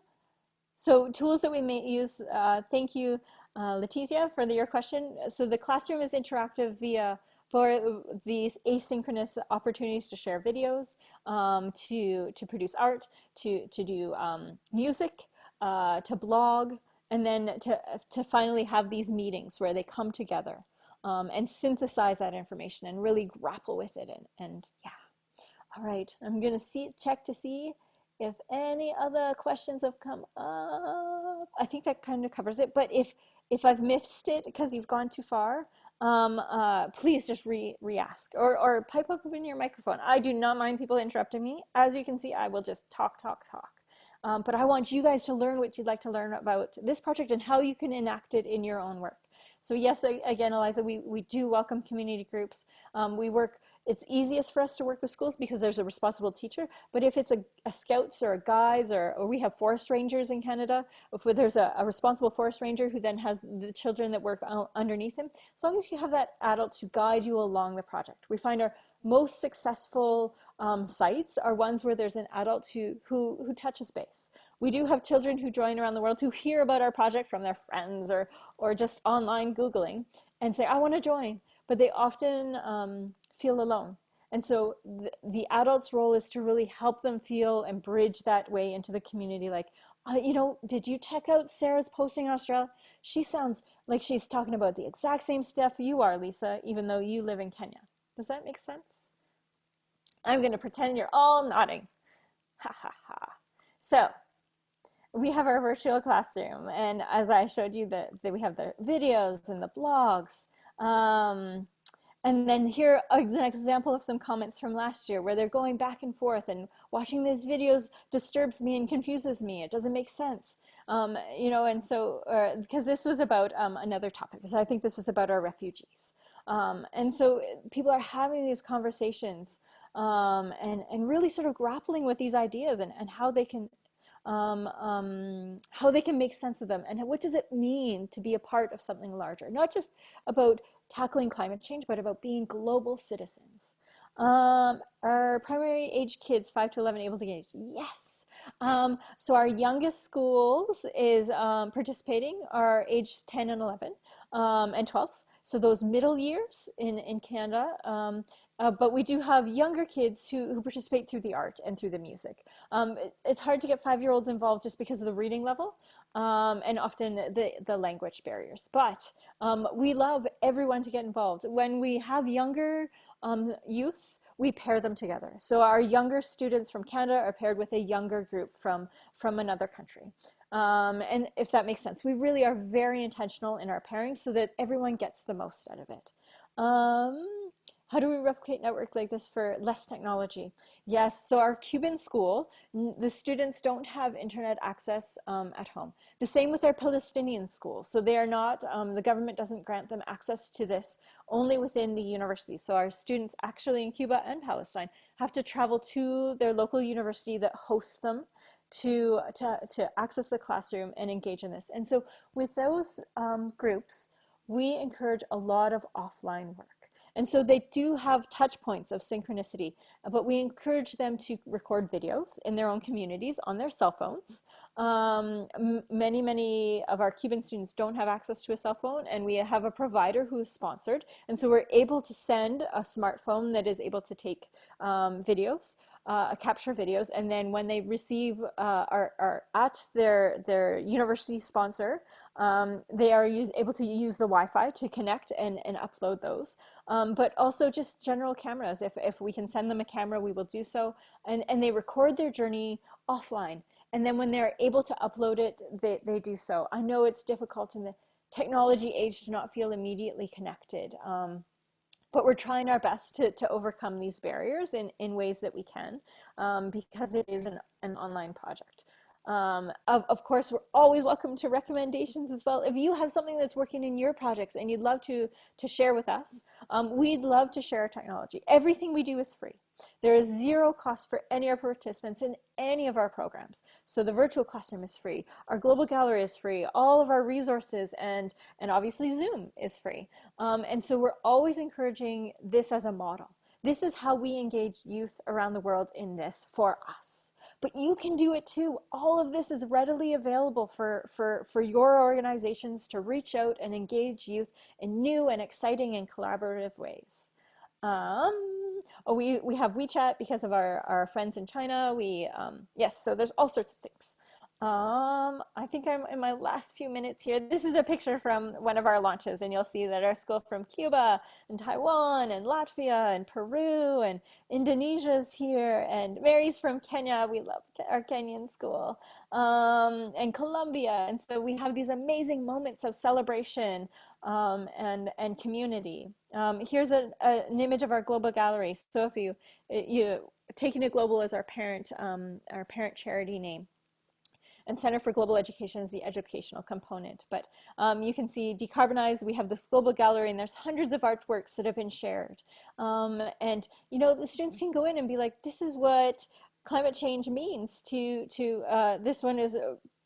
so tools that we may use uh, thank you uh, Letizia for the, your question. So the classroom is interactive via for these asynchronous opportunities to share videos, um, to, to produce art, to, to do um, music, uh, to blog, and then to, to finally have these meetings where they come together um, and synthesize that information and really grapple with it. And, and yeah, all right, I'm gonna see, check to see if any other questions have come up. I think that kind of covers it, but if, if I've missed it because you've gone too far, um, uh, please just re, re-ask or, or pipe up in your microphone. I do not mind people interrupting me. As you can see, I will just talk, talk, talk. Um, but I want you guys to learn what you'd like to learn about this project and how you can enact it in your own work. So yes, again, Eliza, we, we do welcome community groups. Um, we work it's easiest for us to work with schools because there's a responsible teacher. But if it's a, a scouts or a guides or, or, we have forest rangers in Canada, if there's a, a, responsible forest ranger who then has the children that work underneath him, as long as you have that adult to guide you along the project. We find our most successful um, sites are ones where there's an adult who, who, who touches base. We do have children who join around the world who hear about our project from their friends or, or just online Googling and say, I want to join. But they often um, feel alone. And so the, the adult's role is to really help them feel and bridge that way into the community. Like, uh, you know, did you check out Sarah's posting in Australia? She sounds like she's talking about the exact same stuff you are, Lisa, even though you live in Kenya. Does that make sense? I'm going to pretend you're all nodding. Ha ha ha. So we have our virtual classroom. And as I showed you, that we have the videos and the blogs. Um, and then here is an example of some comments from last year where they're going back and forth and watching these videos disturbs me and confuses me. It doesn't make sense. Um, you know, and so, because uh, this was about um, another topic. So I think this was about our refugees. Um, and so people are having these conversations um, and, and really sort of grappling with these ideas and, and how they can um, um, how they can make sense of them and what does it mean to be a part of something larger not just about tackling climate change, but about being global citizens. Um, our primary age kids, 5 to 11, able to engage? Yes. Um, so our youngest schools is um, participating are age 10 and 11 um, and 12. So those middle years in, in Canada, um, uh, but we do have younger kids who, who participate through the art and through the music. Um, it, it's hard to get five-year-olds involved just because of the reading level um, and often the, the language barriers. But um, we love everyone to get involved. When we have younger um, youth, we pair them together. So our younger students from Canada are paired with a younger group from, from another country. Um, and if that makes sense, we really are very intentional in our pairing so that everyone gets the most out of it. Um, how do we replicate network like this for less technology? Yes, so our Cuban school, the students don't have internet access um, at home. The same with our Palestinian school. So they are not, um, the government doesn't grant them access to this only within the university. So our students actually in Cuba and Palestine have to travel to their local university that hosts them to, to, to access the classroom and engage in this. And so with those um, groups, we encourage a lot of offline work. And so they do have touch points of synchronicity, but we encourage them to record videos in their own communities on their cell phones. Um, many, many of our Cuban students don't have access to a cell phone and we have a provider who is sponsored. And so we're able to send a smartphone that is able to take um, videos. Uh, capture videos and then when they receive uh, are, are at their their university sponsor um, they are use, able to use the Wi-Fi to connect and, and upload those. Um, but also just general cameras. If, if we can send them a camera, we will do so. And, and they record their journey offline. And then when they're able to upload it, they, they do so. I know it's difficult in the technology age to not feel immediately connected. Um, but we're trying our best to, to overcome these barriers in, in ways that we can um, because it is an, an online project. Um, of, of course, we're always welcome to recommendations as well. If you have something that's working in your projects and you'd love to, to share with us, um, we'd love to share our technology. Everything we do is free. There is zero cost for any of our participants in any of our programs. So the virtual classroom is free. Our global gallery is free. All of our resources and, and obviously Zoom is free. Um, and so we're always encouraging this as a model. This is how we engage youth around the world in this for us but you can do it too. All of this is readily available for, for, for your organizations to reach out and engage youth in new and exciting and collaborative ways. Um, oh, we, we have WeChat because of our, our friends in China. We, um, yes, so there's all sorts of things. Um, I think I'm in my last few minutes here. This is a picture from one of our launches, and you'll see that our school from Cuba and Taiwan and Latvia and Peru and Indonesia's here, and Mary's from Kenya. We love our Kenyan school um, and Colombia, and so we have these amazing moments of celebration um, and and community. Um, here's a, a, an image of our global gallery. So if you you taking it global as our parent um, our parent charity name and Center for Global Education is the educational component. But um, you can see decarbonize, we have this global gallery and there's hundreds of artworks that have been shared. Um, and you know, the students can go in and be like, this is what climate change means to, to uh, this one is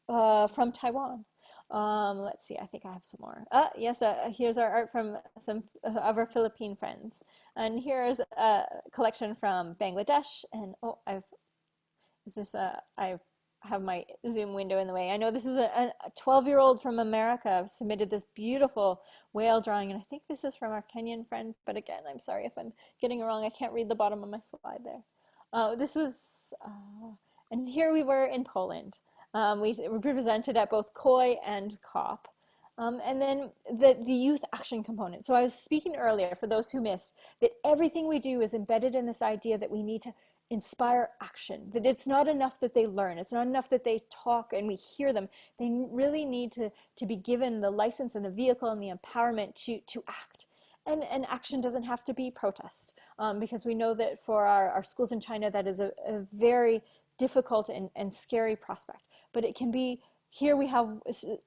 uh, from Taiwan. Um, let's see, I think I have some more. Uh, yes, uh, here's our art from some of our Philippine friends. And here's a collection from Bangladesh. And oh, I've, is this, uh, I've have my Zoom window in the way. I know this is a 12-year-old from America submitted this beautiful whale drawing, and I think this is from our Kenyan friend, but again, I'm sorry if I'm getting it wrong. I can't read the bottom of my slide there. Uh, this was, uh, and here we were in Poland. Um, we represented at both COY and COP. Um, and then the, the youth action component. So I was speaking earlier, for those who missed, that everything we do is embedded in this idea that we need to inspire action that it's not enough that they learn it's not enough that they talk and we hear them they really need to to be given the license and the vehicle and the empowerment to to act and and action doesn't have to be protest um, because we know that for our, our schools in China that is a, a very difficult and, and scary prospect but it can be here we have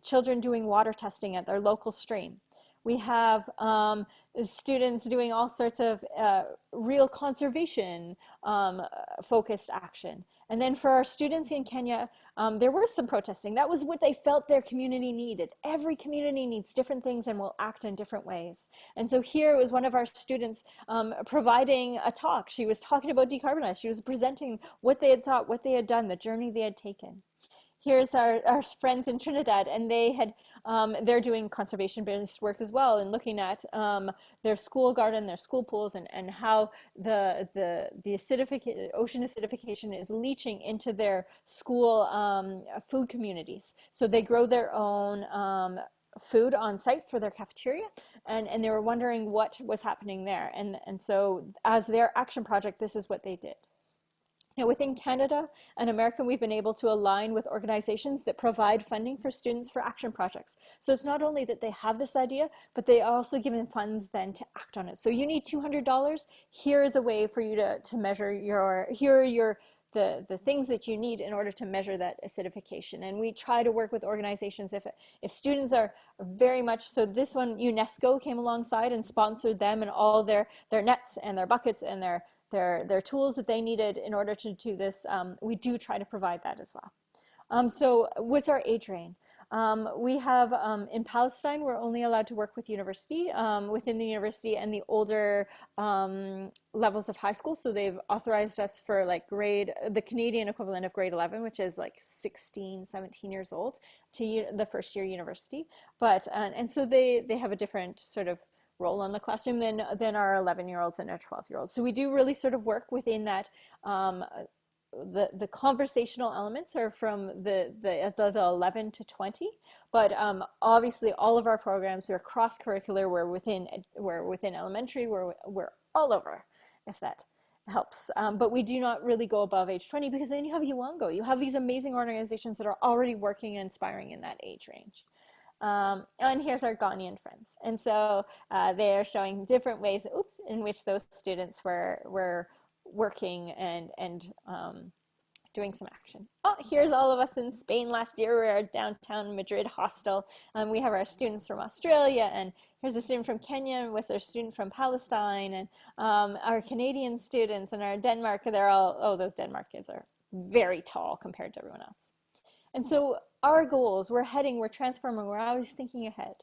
children doing water testing at their local stream we have um, students doing all sorts of uh, real conservation um, focused action. And then for our students in Kenya, um, there was some protesting. That was what they felt their community needed. Every community needs different things and will act in different ways. And so here was one of our students um, providing a talk. She was talking about decarbonize. She was presenting what they had thought, what they had done, the journey they had taken here's our, our friends in Trinidad, and they had um, they're doing conservation-based work as well, and looking at um, their school garden, their school pools, and and how the the the acidification, ocean acidification is leaching into their school um, food communities. So they grow their own um, food on site for their cafeteria and, and they were wondering what was happening there. And, and so as their action project, this is what they did. Within Canada and America, we've been able to align with organizations that provide funding for students for action projects. So it's not only that they have this idea, but they also given funds then to act on it. So you need $200. Here is a way for you to, to measure your, here are your, the, the things that you need in order to measure that acidification. And we try to work with organizations if, if students are very much, so this one, UNESCO came alongside and sponsored them and all their, their nets and their buckets and their their, their tools that they needed in order to do this, um, we do try to provide that as well. Um, so what's our age range? Um, we have um, in Palestine, we're only allowed to work with university, um, within the university and the older um, levels of high school. So they've authorized us for like grade, the Canadian equivalent of grade 11, which is like 16, 17 years old to the first year university. But, uh, and so they, they have a different sort of role in the classroom than, than our 11 year olds and our 12 year olds. So we do really sort of work within that um, the, the conversational elements are from the, the, the 11 to 20, but um, obviously all of our programs are cross-curricular, we're within, we're within elementary, we're, we're all over, if that helps. Um, but we do not really go above age 20 because then you have YOUNGO, you have these amazing organizations that are already working and inspiring in that age range. Um, and here's our Ghanaian friends. And so uh, they are showing different ways, oops, in which those students were, were working and, and um, doing some action. Oh, here's all of us in Spain last year. We're at downtown Madrid hostel. Um, we have our students from Australia, and here's a student from Kenya with our student from Palestine, and um, our Canadian students and our Denmark. They're all, oh, those Denmark kids are very tall compared to everyone else. And hmm. so our goals, we're heading, we're transforming, we're always thinking ahead.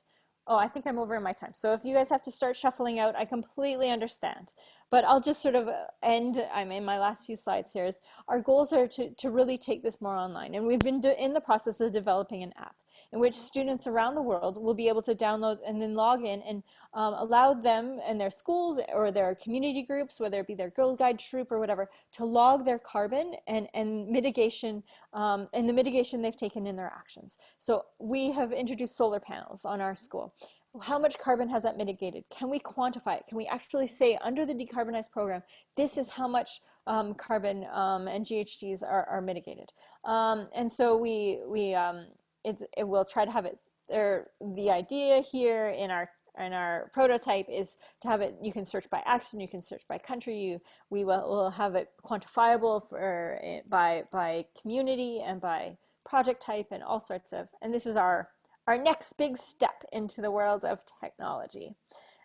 Oh, I think I'm over in my time. So if you guys have to start shuffling out, I completely understand. But I'll just sort of uh, end, I'm in my last few slides here, is our goals are to, to really take this more online. And we've been in the process of developing an app in which students around the world will be able to download and then log in and um, allow them and their schools or their community groups, whether it be their Girl Guide troop or whatever, to log their carbon and, and mitigation um, and the mitigation they've taken in their actions. So we have introduced solar panels on our school how much carbon has that mitigated? Can we quantify it? Can we actually say under the decarbonized program, this is how much um, carbon um, and GHGs are, are mitigated? Um, and so we, we um, it's, it will try to have it. The idea here in our in our prototype is to have it, you can search by action, you can search by country, you, we will, will have it quantifiable for, eh, by, by community and by project type and all sorts of, and this is our our next big step into the world of technology.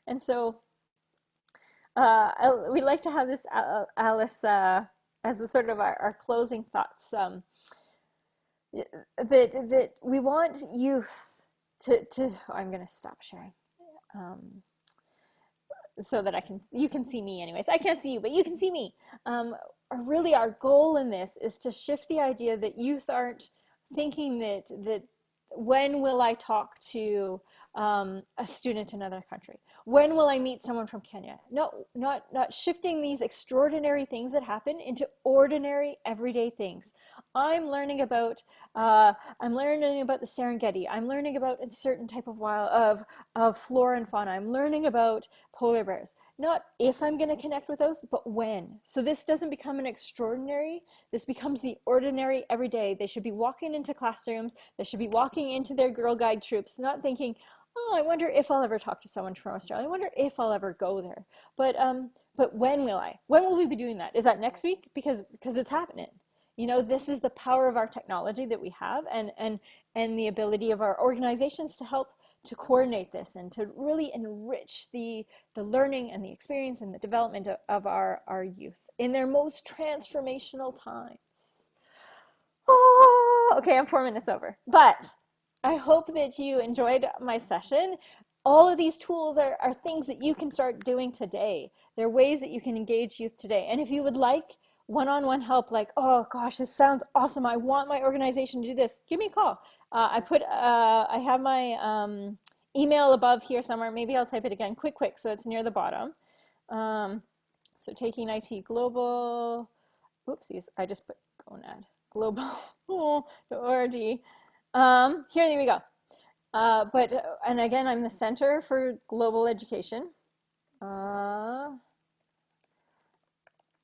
And so uh, we like to have this, uh, Alice, uh, as a sort of our, our closing thoughts, um, that, that we want youth to, to I'm going to stop sharing. Um, so that I can, you can see me anyways. I can't see you, but you can see me. Um, really our goal in this is to shift the idea that youth aren't thinking that, that when will I talk to um, a student in another country? When will I meet someone from Kenya? No, not, not shifting these extraordinary things that happen into ordinary everyday things. I'm learning about, uh, I'm learning about the Serengeti. I'm learning about a certain type of wild, of, of flora and fauna. I'm learning about polar bears. Not if I'm gonna connect with those, but when. So this doesn't become an extraordinary, this becomes the ordinary everyday. They should be walking into classrooms, they should be walking into their Girl Guide troops, not thinking, oh, I wonder if I'll ever talk to someone from Australia. I wonder if I'll ever go there. But um, but when will I? When will we be doing that? Is that next week? Because because it's happening. You know, this is the power of our technology that we have, and and and the ability of our organizations to help to coordinate this and to really enrich the the learning and the experience and the development of, of our our youth in their most transformational times. Oh, okay, I'm four minutes over, but I hope that you enjoyed my session. All of these tools are, are things that you can start doing today. They're ways that you can engage youth today. And if you would like one-on-one -on -one help, like, oh gosh, this sounds awesome. I want my organization to do this. Give me a call. Uh, I put, uh, I have my um, email above here somewhere. Maybe I'll type it again, quick, quick, so it's near the bottom. Um, so taking IT global, oopsies, I just put gonad, global.org. Um, here, we go. Uh, but, uh, and again, I'm the Center for Global Education. Uh,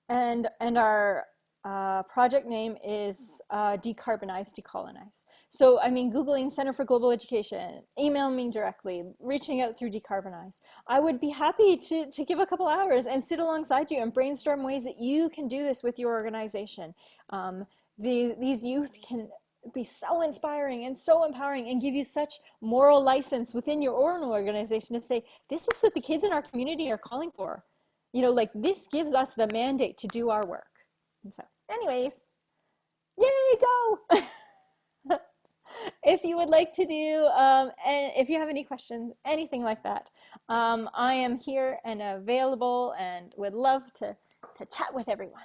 and, and our uh, project name is uh, Decarbonize, Decolonize. So, I mean, Googling Center for Global Education, email me directly, reaching out through Decarbonize. I would be happy to, to give a couple hours and sit alongside you and brainstorm ways that you can do this with your organization. Um, the, these youth can be so inspiring and so empowering and give you such moral license within your own organization to say, this is what the kids in our community are calling for. You know, like this gives us the mandate to do our work. And so anyways, yay, go! if you would like to do, um, and if you have any questions, anything like that, um, I am here and available and would love to, to chat with everyone.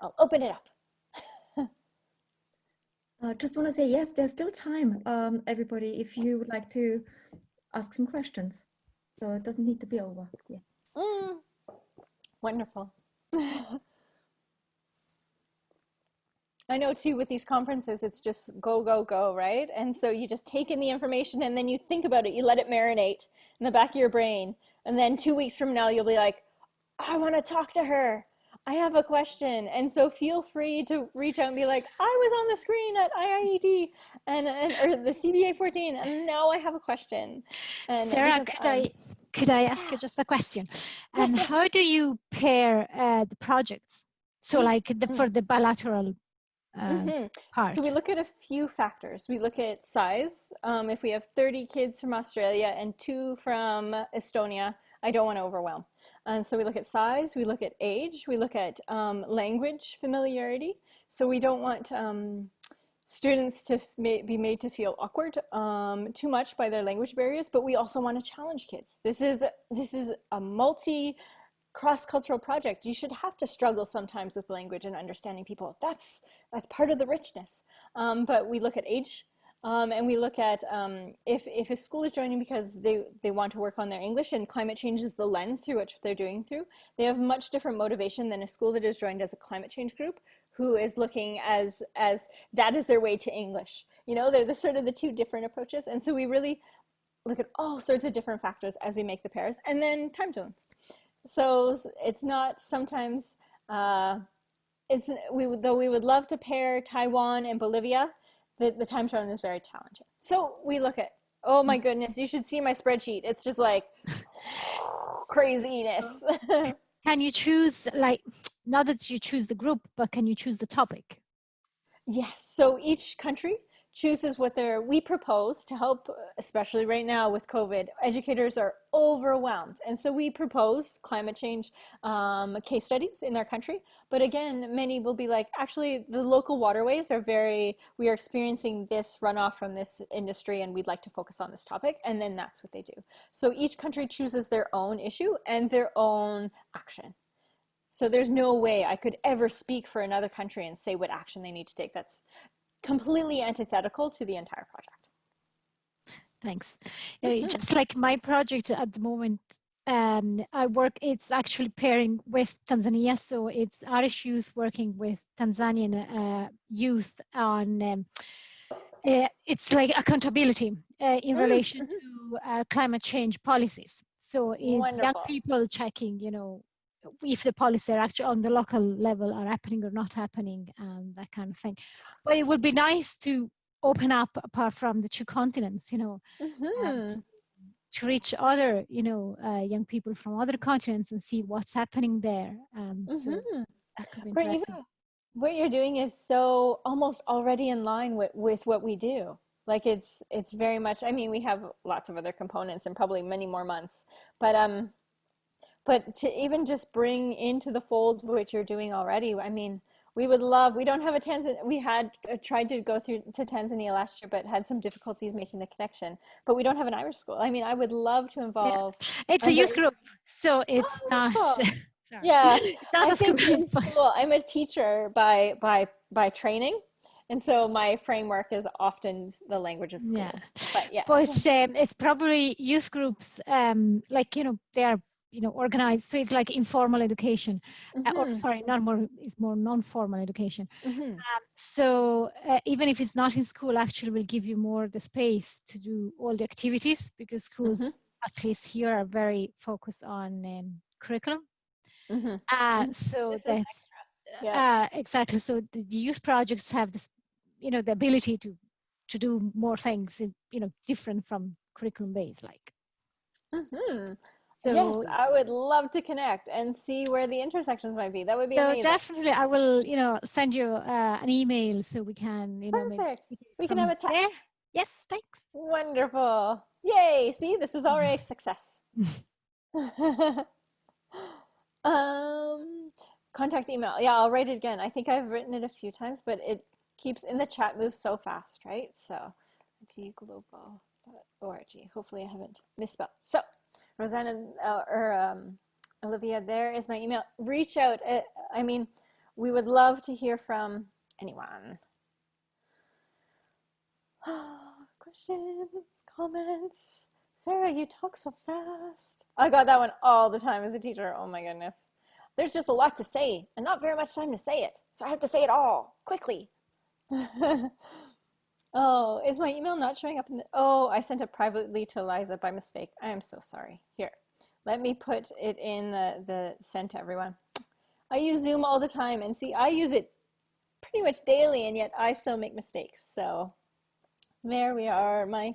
I'll open it up. I uh, just want to say, yes, there's still time, um, everybody, if you would like to ask some questions. So it doesn't need to be over. Yeah. Mm, wonderful. I know too with these conferences, it's just go, go, go, right? And so you just take in the information and then you think about it, you let it marinate in the back of your brain. And then two weeks from now, you'll be like, I want to talk to her. I have a question. And so feel free to reach out and be like, I was on the screen at IIED and, and or the CBA 14 and now I have a question. And Sarah, because, could um, I could I ask you just a question? And yes, yes. how do you pair uh, the projects? So mm-hmm. like the, for the bilateral uh, mm-hmm. part. So we look at a few factors. We look at size. Um, if we have 30 kids from Australia and two from Estonia, I don't want to overwhelm. And so we look at size, we look at age, we look at um, language familiarity. So we don't want um, students to be made to feel awkward um, too much by their language barriers, but we also want to challenge kids. This is, this is a multi cross-cultural project. You should have to struggle sometimes with language and understanding people. That's, that's part of the richness. Um, but we look at age, um, and we look at um, if, if a school is joining because they, they want to work on their English and climate change is the lens through which they're doing through, they have much different motivation than a school that is joined as a climate change group who is looking as, as that is their way to English. You know, they're the sort of the two different approaches. And so we really look at all sorts of different factors as we make the pairs and then time zones. So it's not sometimes, uh, it's, we, would though we would love to pair Taiwan and Bolivia, the, the time zone is very challenging. So we look at, oh my goodness, you should see my spreadsheet. It's just like craziness. can you choose like, not that you choose the group, but can you choose the topic? Yes, so each country chooses what they're, we propose to help, especially right now with COVID, educators are overwhelmed. And so we propose climate change um, case studies in their country. But again, many will be like, actually the local waterways are very, we are experiencing this runoff from this industry and we'd like to focus on this topic. And then that's what they do. So each country chooses their own issue and their own action. So there's no way I could ever speak for another country and say what action they need to take. That's completely antithetical to the entire project. Thanks. Mm -hmm. Just like my project at the moment, um, I work, it's actually pairing with Tanzania. So it's Irish youth working with Tanzanian uh, youth on, um, uh, it's like accountability uh, in mm relation mm-hmm. to uh, climate change policies. So it's Wonderful. young people checking, you know, if the policies are actually on the local level are happening or not happening and that kind of thing but it would be nice to open up apart from the two continents you know mm-hmm. to, to, reach other you know uh, young people from other continents and see what's happening there um, mm-hmm. so even what you're doing is so almost already in line with, with what we do like it's it's very much i mean we have lots of other components and probably many more months but um but to even just bring into the fold what you're doing already i mean we would love we don't have a tanzania we had uh, tried to go through to tanzania last year but had some difficulties making the connection but we don't have an irish school i mean i would love to involve yeah. it's a youth group so it's oh, not yeah i think in school i'm a teacher by by by training and so my framework is often the language of schools. Yeah. But yeah. But um, it's probably youth groups, um, like, you know, they are you know organized so it's like informal education mm-hmm. uh, or mm-hmm. sorry not more it's more non-formal education mm-hmm. um, so uh, even if it's not in school actually will give you more the space to do all the activities because schools mm-hmm. at least here are very focused on um, curriculum mm-hmm. uh, mm-hmm. so that's yeah. Uh, exactly so the youth projects have this you know the ability to to do more things in, you know different from curriculum based like. So, yes, I would love to connect and see where the intersections might be. That would be so amazing. definitely, I will, you know, send you uh, an email so we can, you know, Perfect. We can have a chat. There. Yes, thanks. Wonderful. Yay. See, this was already a success. um, contact email. Yeah, I'll write it again. I think I've written it a few times, but it keeps in the chat moves so fast, right? So, tglobal.org. Hopefully, I haven't misspelled. So, Rosanna uh, or um, Olivia, there is my email. Reach out. Uh, I mean, we would love to hear from anyone. Questions, comments. Sarah, you talk so fast. I got that one all the time as a teacher. Oh my goodness. There's just a lot to say and not very much time to say it. So I have to say it all quickly. Oh, is my email not showing up in the, oh, I sent it privately to Eliza by mistake. I am so sorry. Here, let me put it in the, the send to everyone. I use Zoom all the time and see, I use it pretty much daily and yet I still make mistakes. So there we are. My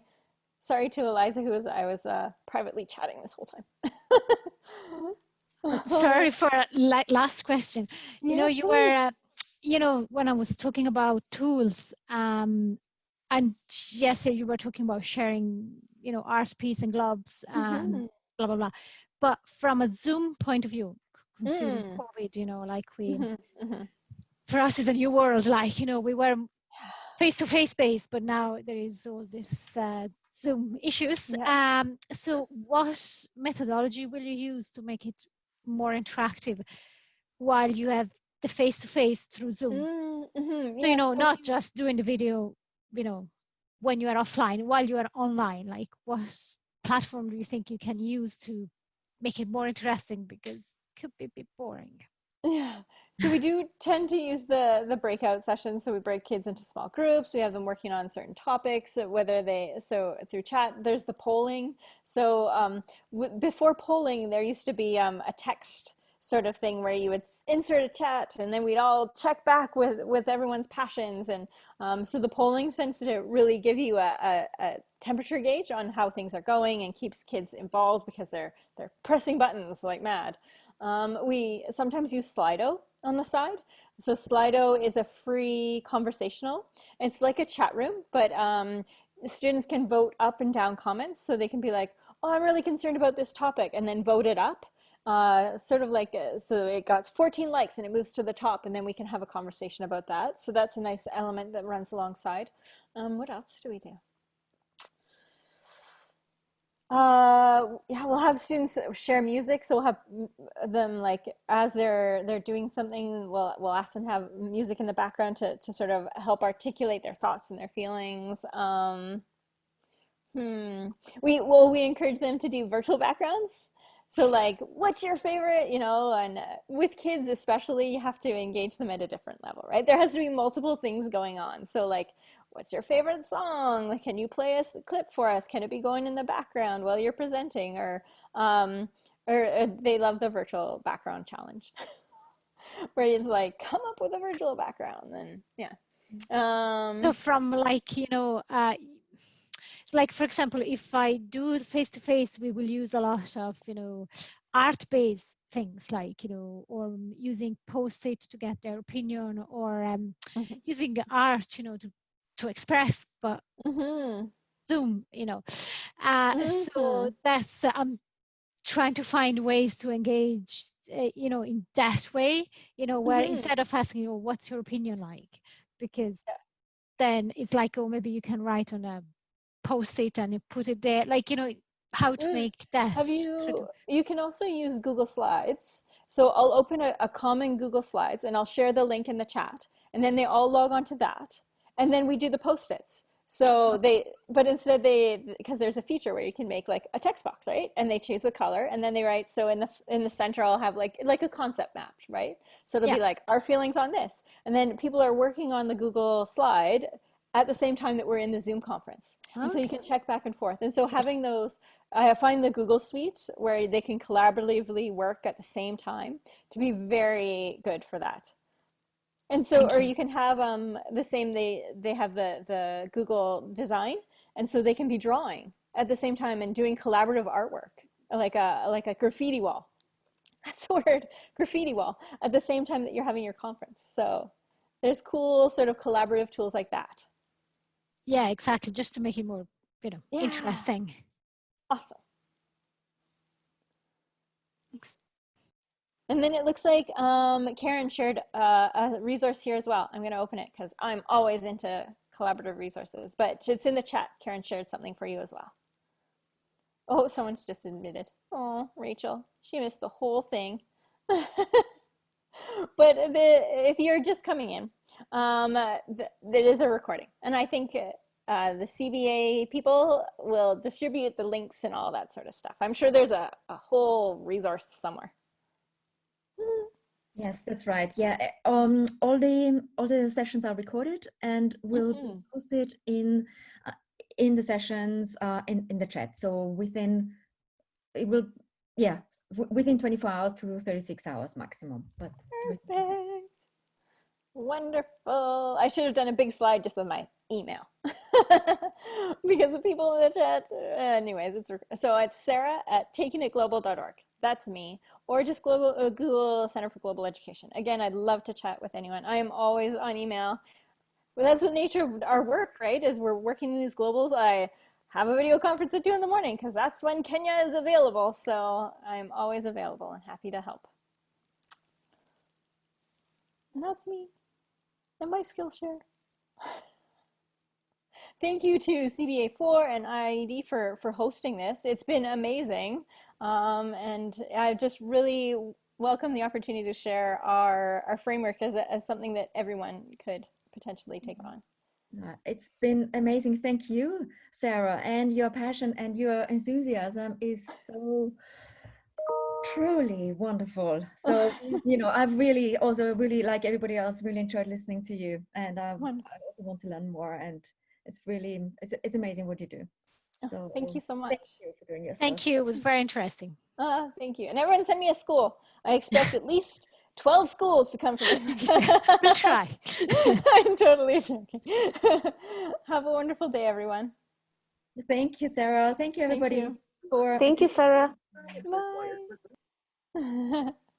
sorry to Eliza, who was I was uh, privately chatting this whole time. sorry for la last question. You yes, know, you please. were, uh, you know, when I was talking about tools, um, and yesterday you were talking about sharing, you know, RSPs and globs and Mhm. blah blah blah. But from a Zoom point of view, considering Mm. COVID, you know, like we, Mhm, mhm. for us, is a new world. Like you know, we were face to face based, but now there is all this uh, Zoom issues. Yeah. Um, so, what methodology will you use to make it more interactive while you have the face to face through Zoom? Mm, mhm, So, you know, so not we- just doing the video, you know, when you are offline, while you are online. Like, what platform do you think you can use to make it more interesting? Because it could be a bit boring. Yeah. So we do tend to use the the breakout sessions. So we break kids into small groups. We have them working on certain topics, whether they so through chat. There's the polling. So um, w- before polling, there used to be um, a text sort of thing where you would insert a chat, and then we'd all check back with with everyone's passions. And um, so the polling tends to really give you a, a, a temperature gauge on how things are going and keeps kids involved because they're they're pressing buttons like mad. Um, we sometimes use Slido on the side. So Slido is a free conversational. It's like a chat room, but um, students can vote up and down comments. So they can be like, "Oh, I'm really concerned about this topic," and then vote it up. Uh, sort of like uh so it got 14 likes and it moves to the top, and then we can have a conversation about that. So that's a nice element that runs alongside. Um, what else do we do? Uh, yeah, we'll have students share music. So we'll have them like as they're they're doing something, we'll we'll ask them to have music in the background to to sort of help articulate their thoughts and their feelings. Um, hmm. We well we encourage them to do virtual backgrounds. So like, what's your favorite? You know, and uh, with kids especially, you have to engage them at a different level, right? There has to be multiple things going on. So like, what's your favorite song? Like, can you play us the clip for us? Can it be going in the background while you're presenting? Or, um, or uh, they love the virtual background challenge, where it's like, come up with a virtual background. And yeah. So Um, from like you know, uh, like for example, if I do face to face, we will use a lot of you know, art-based things like you know, or using post-it to get their opinion, or um, mhm, using art, you know, to to express. But mhm, Zoom, you know, uh, so mhm, that's uh, I'm trying to find ways to engage, uh, you know, in that way, you know, where mhm. instead of asking, you know, what's your opinion like, because Yeah. then it's like, oh, maybe you can write on a post-it and you put it there, like, you know, how to Mm. make that. Have you, you can also use Google Slides. So I'll open a, a common Google Slides and I'll share the link in the chat. And then they all log on to that. And then we do the post-its. So they, but instead they, because there's a feature where you can make like a text box, right? And they choose the color and then they write, so in the, in the center, I'll have like, like a concept map, right? So it'll Yeah. be like our feelings on this. And then people are working on the Google slide at the same time that we're in the Zoom conference. And so you can check back and forth. And so having those, I find the Google Suite where they can collaboratively work at the same time to be very good for that. And so, Thank or you. you can have um, the same, they, they have the, the Google design. And so they can be drawing at the same time and doing collaborative artwork, like a, like a graffiti wall. That's a word, graffiti wall, at the same time that you're having your conference. So there's cool sort of collaborative tools like that. Yeah, exactly. Just to make it more, you know, Yeah. interesting. Awesome. Thanks. And then it looks like um, Karen shared uh, a resource here as well. I'm going to open it because I'm always into collaborative resources, but it's in the chat. Karen shared something for you as well. Oh, someone's just admitted. Oh, Rachel, she missed the whole thing. but the, if you're just coming in, um, uh, th- it is a recording. And I think uh, the CBA people will distribute the links and all that sort of stuff. I'm sure there's a, a whole resource somewhere. Yes, that's right. Yeah, eh, um, all the all the sessions are recorded and will be Mhm. posted in uh, in the sessions uh, in in the chat. So within it will, yeah, within 24 hours to 36 hours maximum. But Perfect. Wonderful. I should have done a big slide just with my email because the people in the chat. Anyways, it's so it's Sarah at takingitglobal.org. That's me, or just global uh, Google Center for Global Education. Again, I'd love to chat with anyone. I am always on email. But that's the nature of our work, right? As we're working in these globals, I have a video conference at two in the morning because that's when Kenya is available. So I'm always available and happy to help. And that's me and my Skillshare. Thank you to CBA4 and IIED for, for hosting this. It's been amazing. Um, and I just really welcome the opportunity to share our, our framework as, a, as something that everyone could potentially take Mm-hmm. on. Uh, It's been amazing. Thank you, Sarah. And your passion and your enthusiasm is so truly wonderful. So, you know, I've really also really, like everybody else, really enjoyed listening to you. And um, Wonderful. I also want to learn more. And it's really, it's, it's amazing what you do. Oh, So Thank you so much. Thank you for doing your Thank you. It was very interesting. Uh, thank you. And everyone send me a school. I expect at least 12 schools to come from this. we'll try. I'm totally joking. Have a wonderful day, everyone. Thank you, Sarah. Thank you, Thank everybody, you. for Thank you, Sarah. Bye.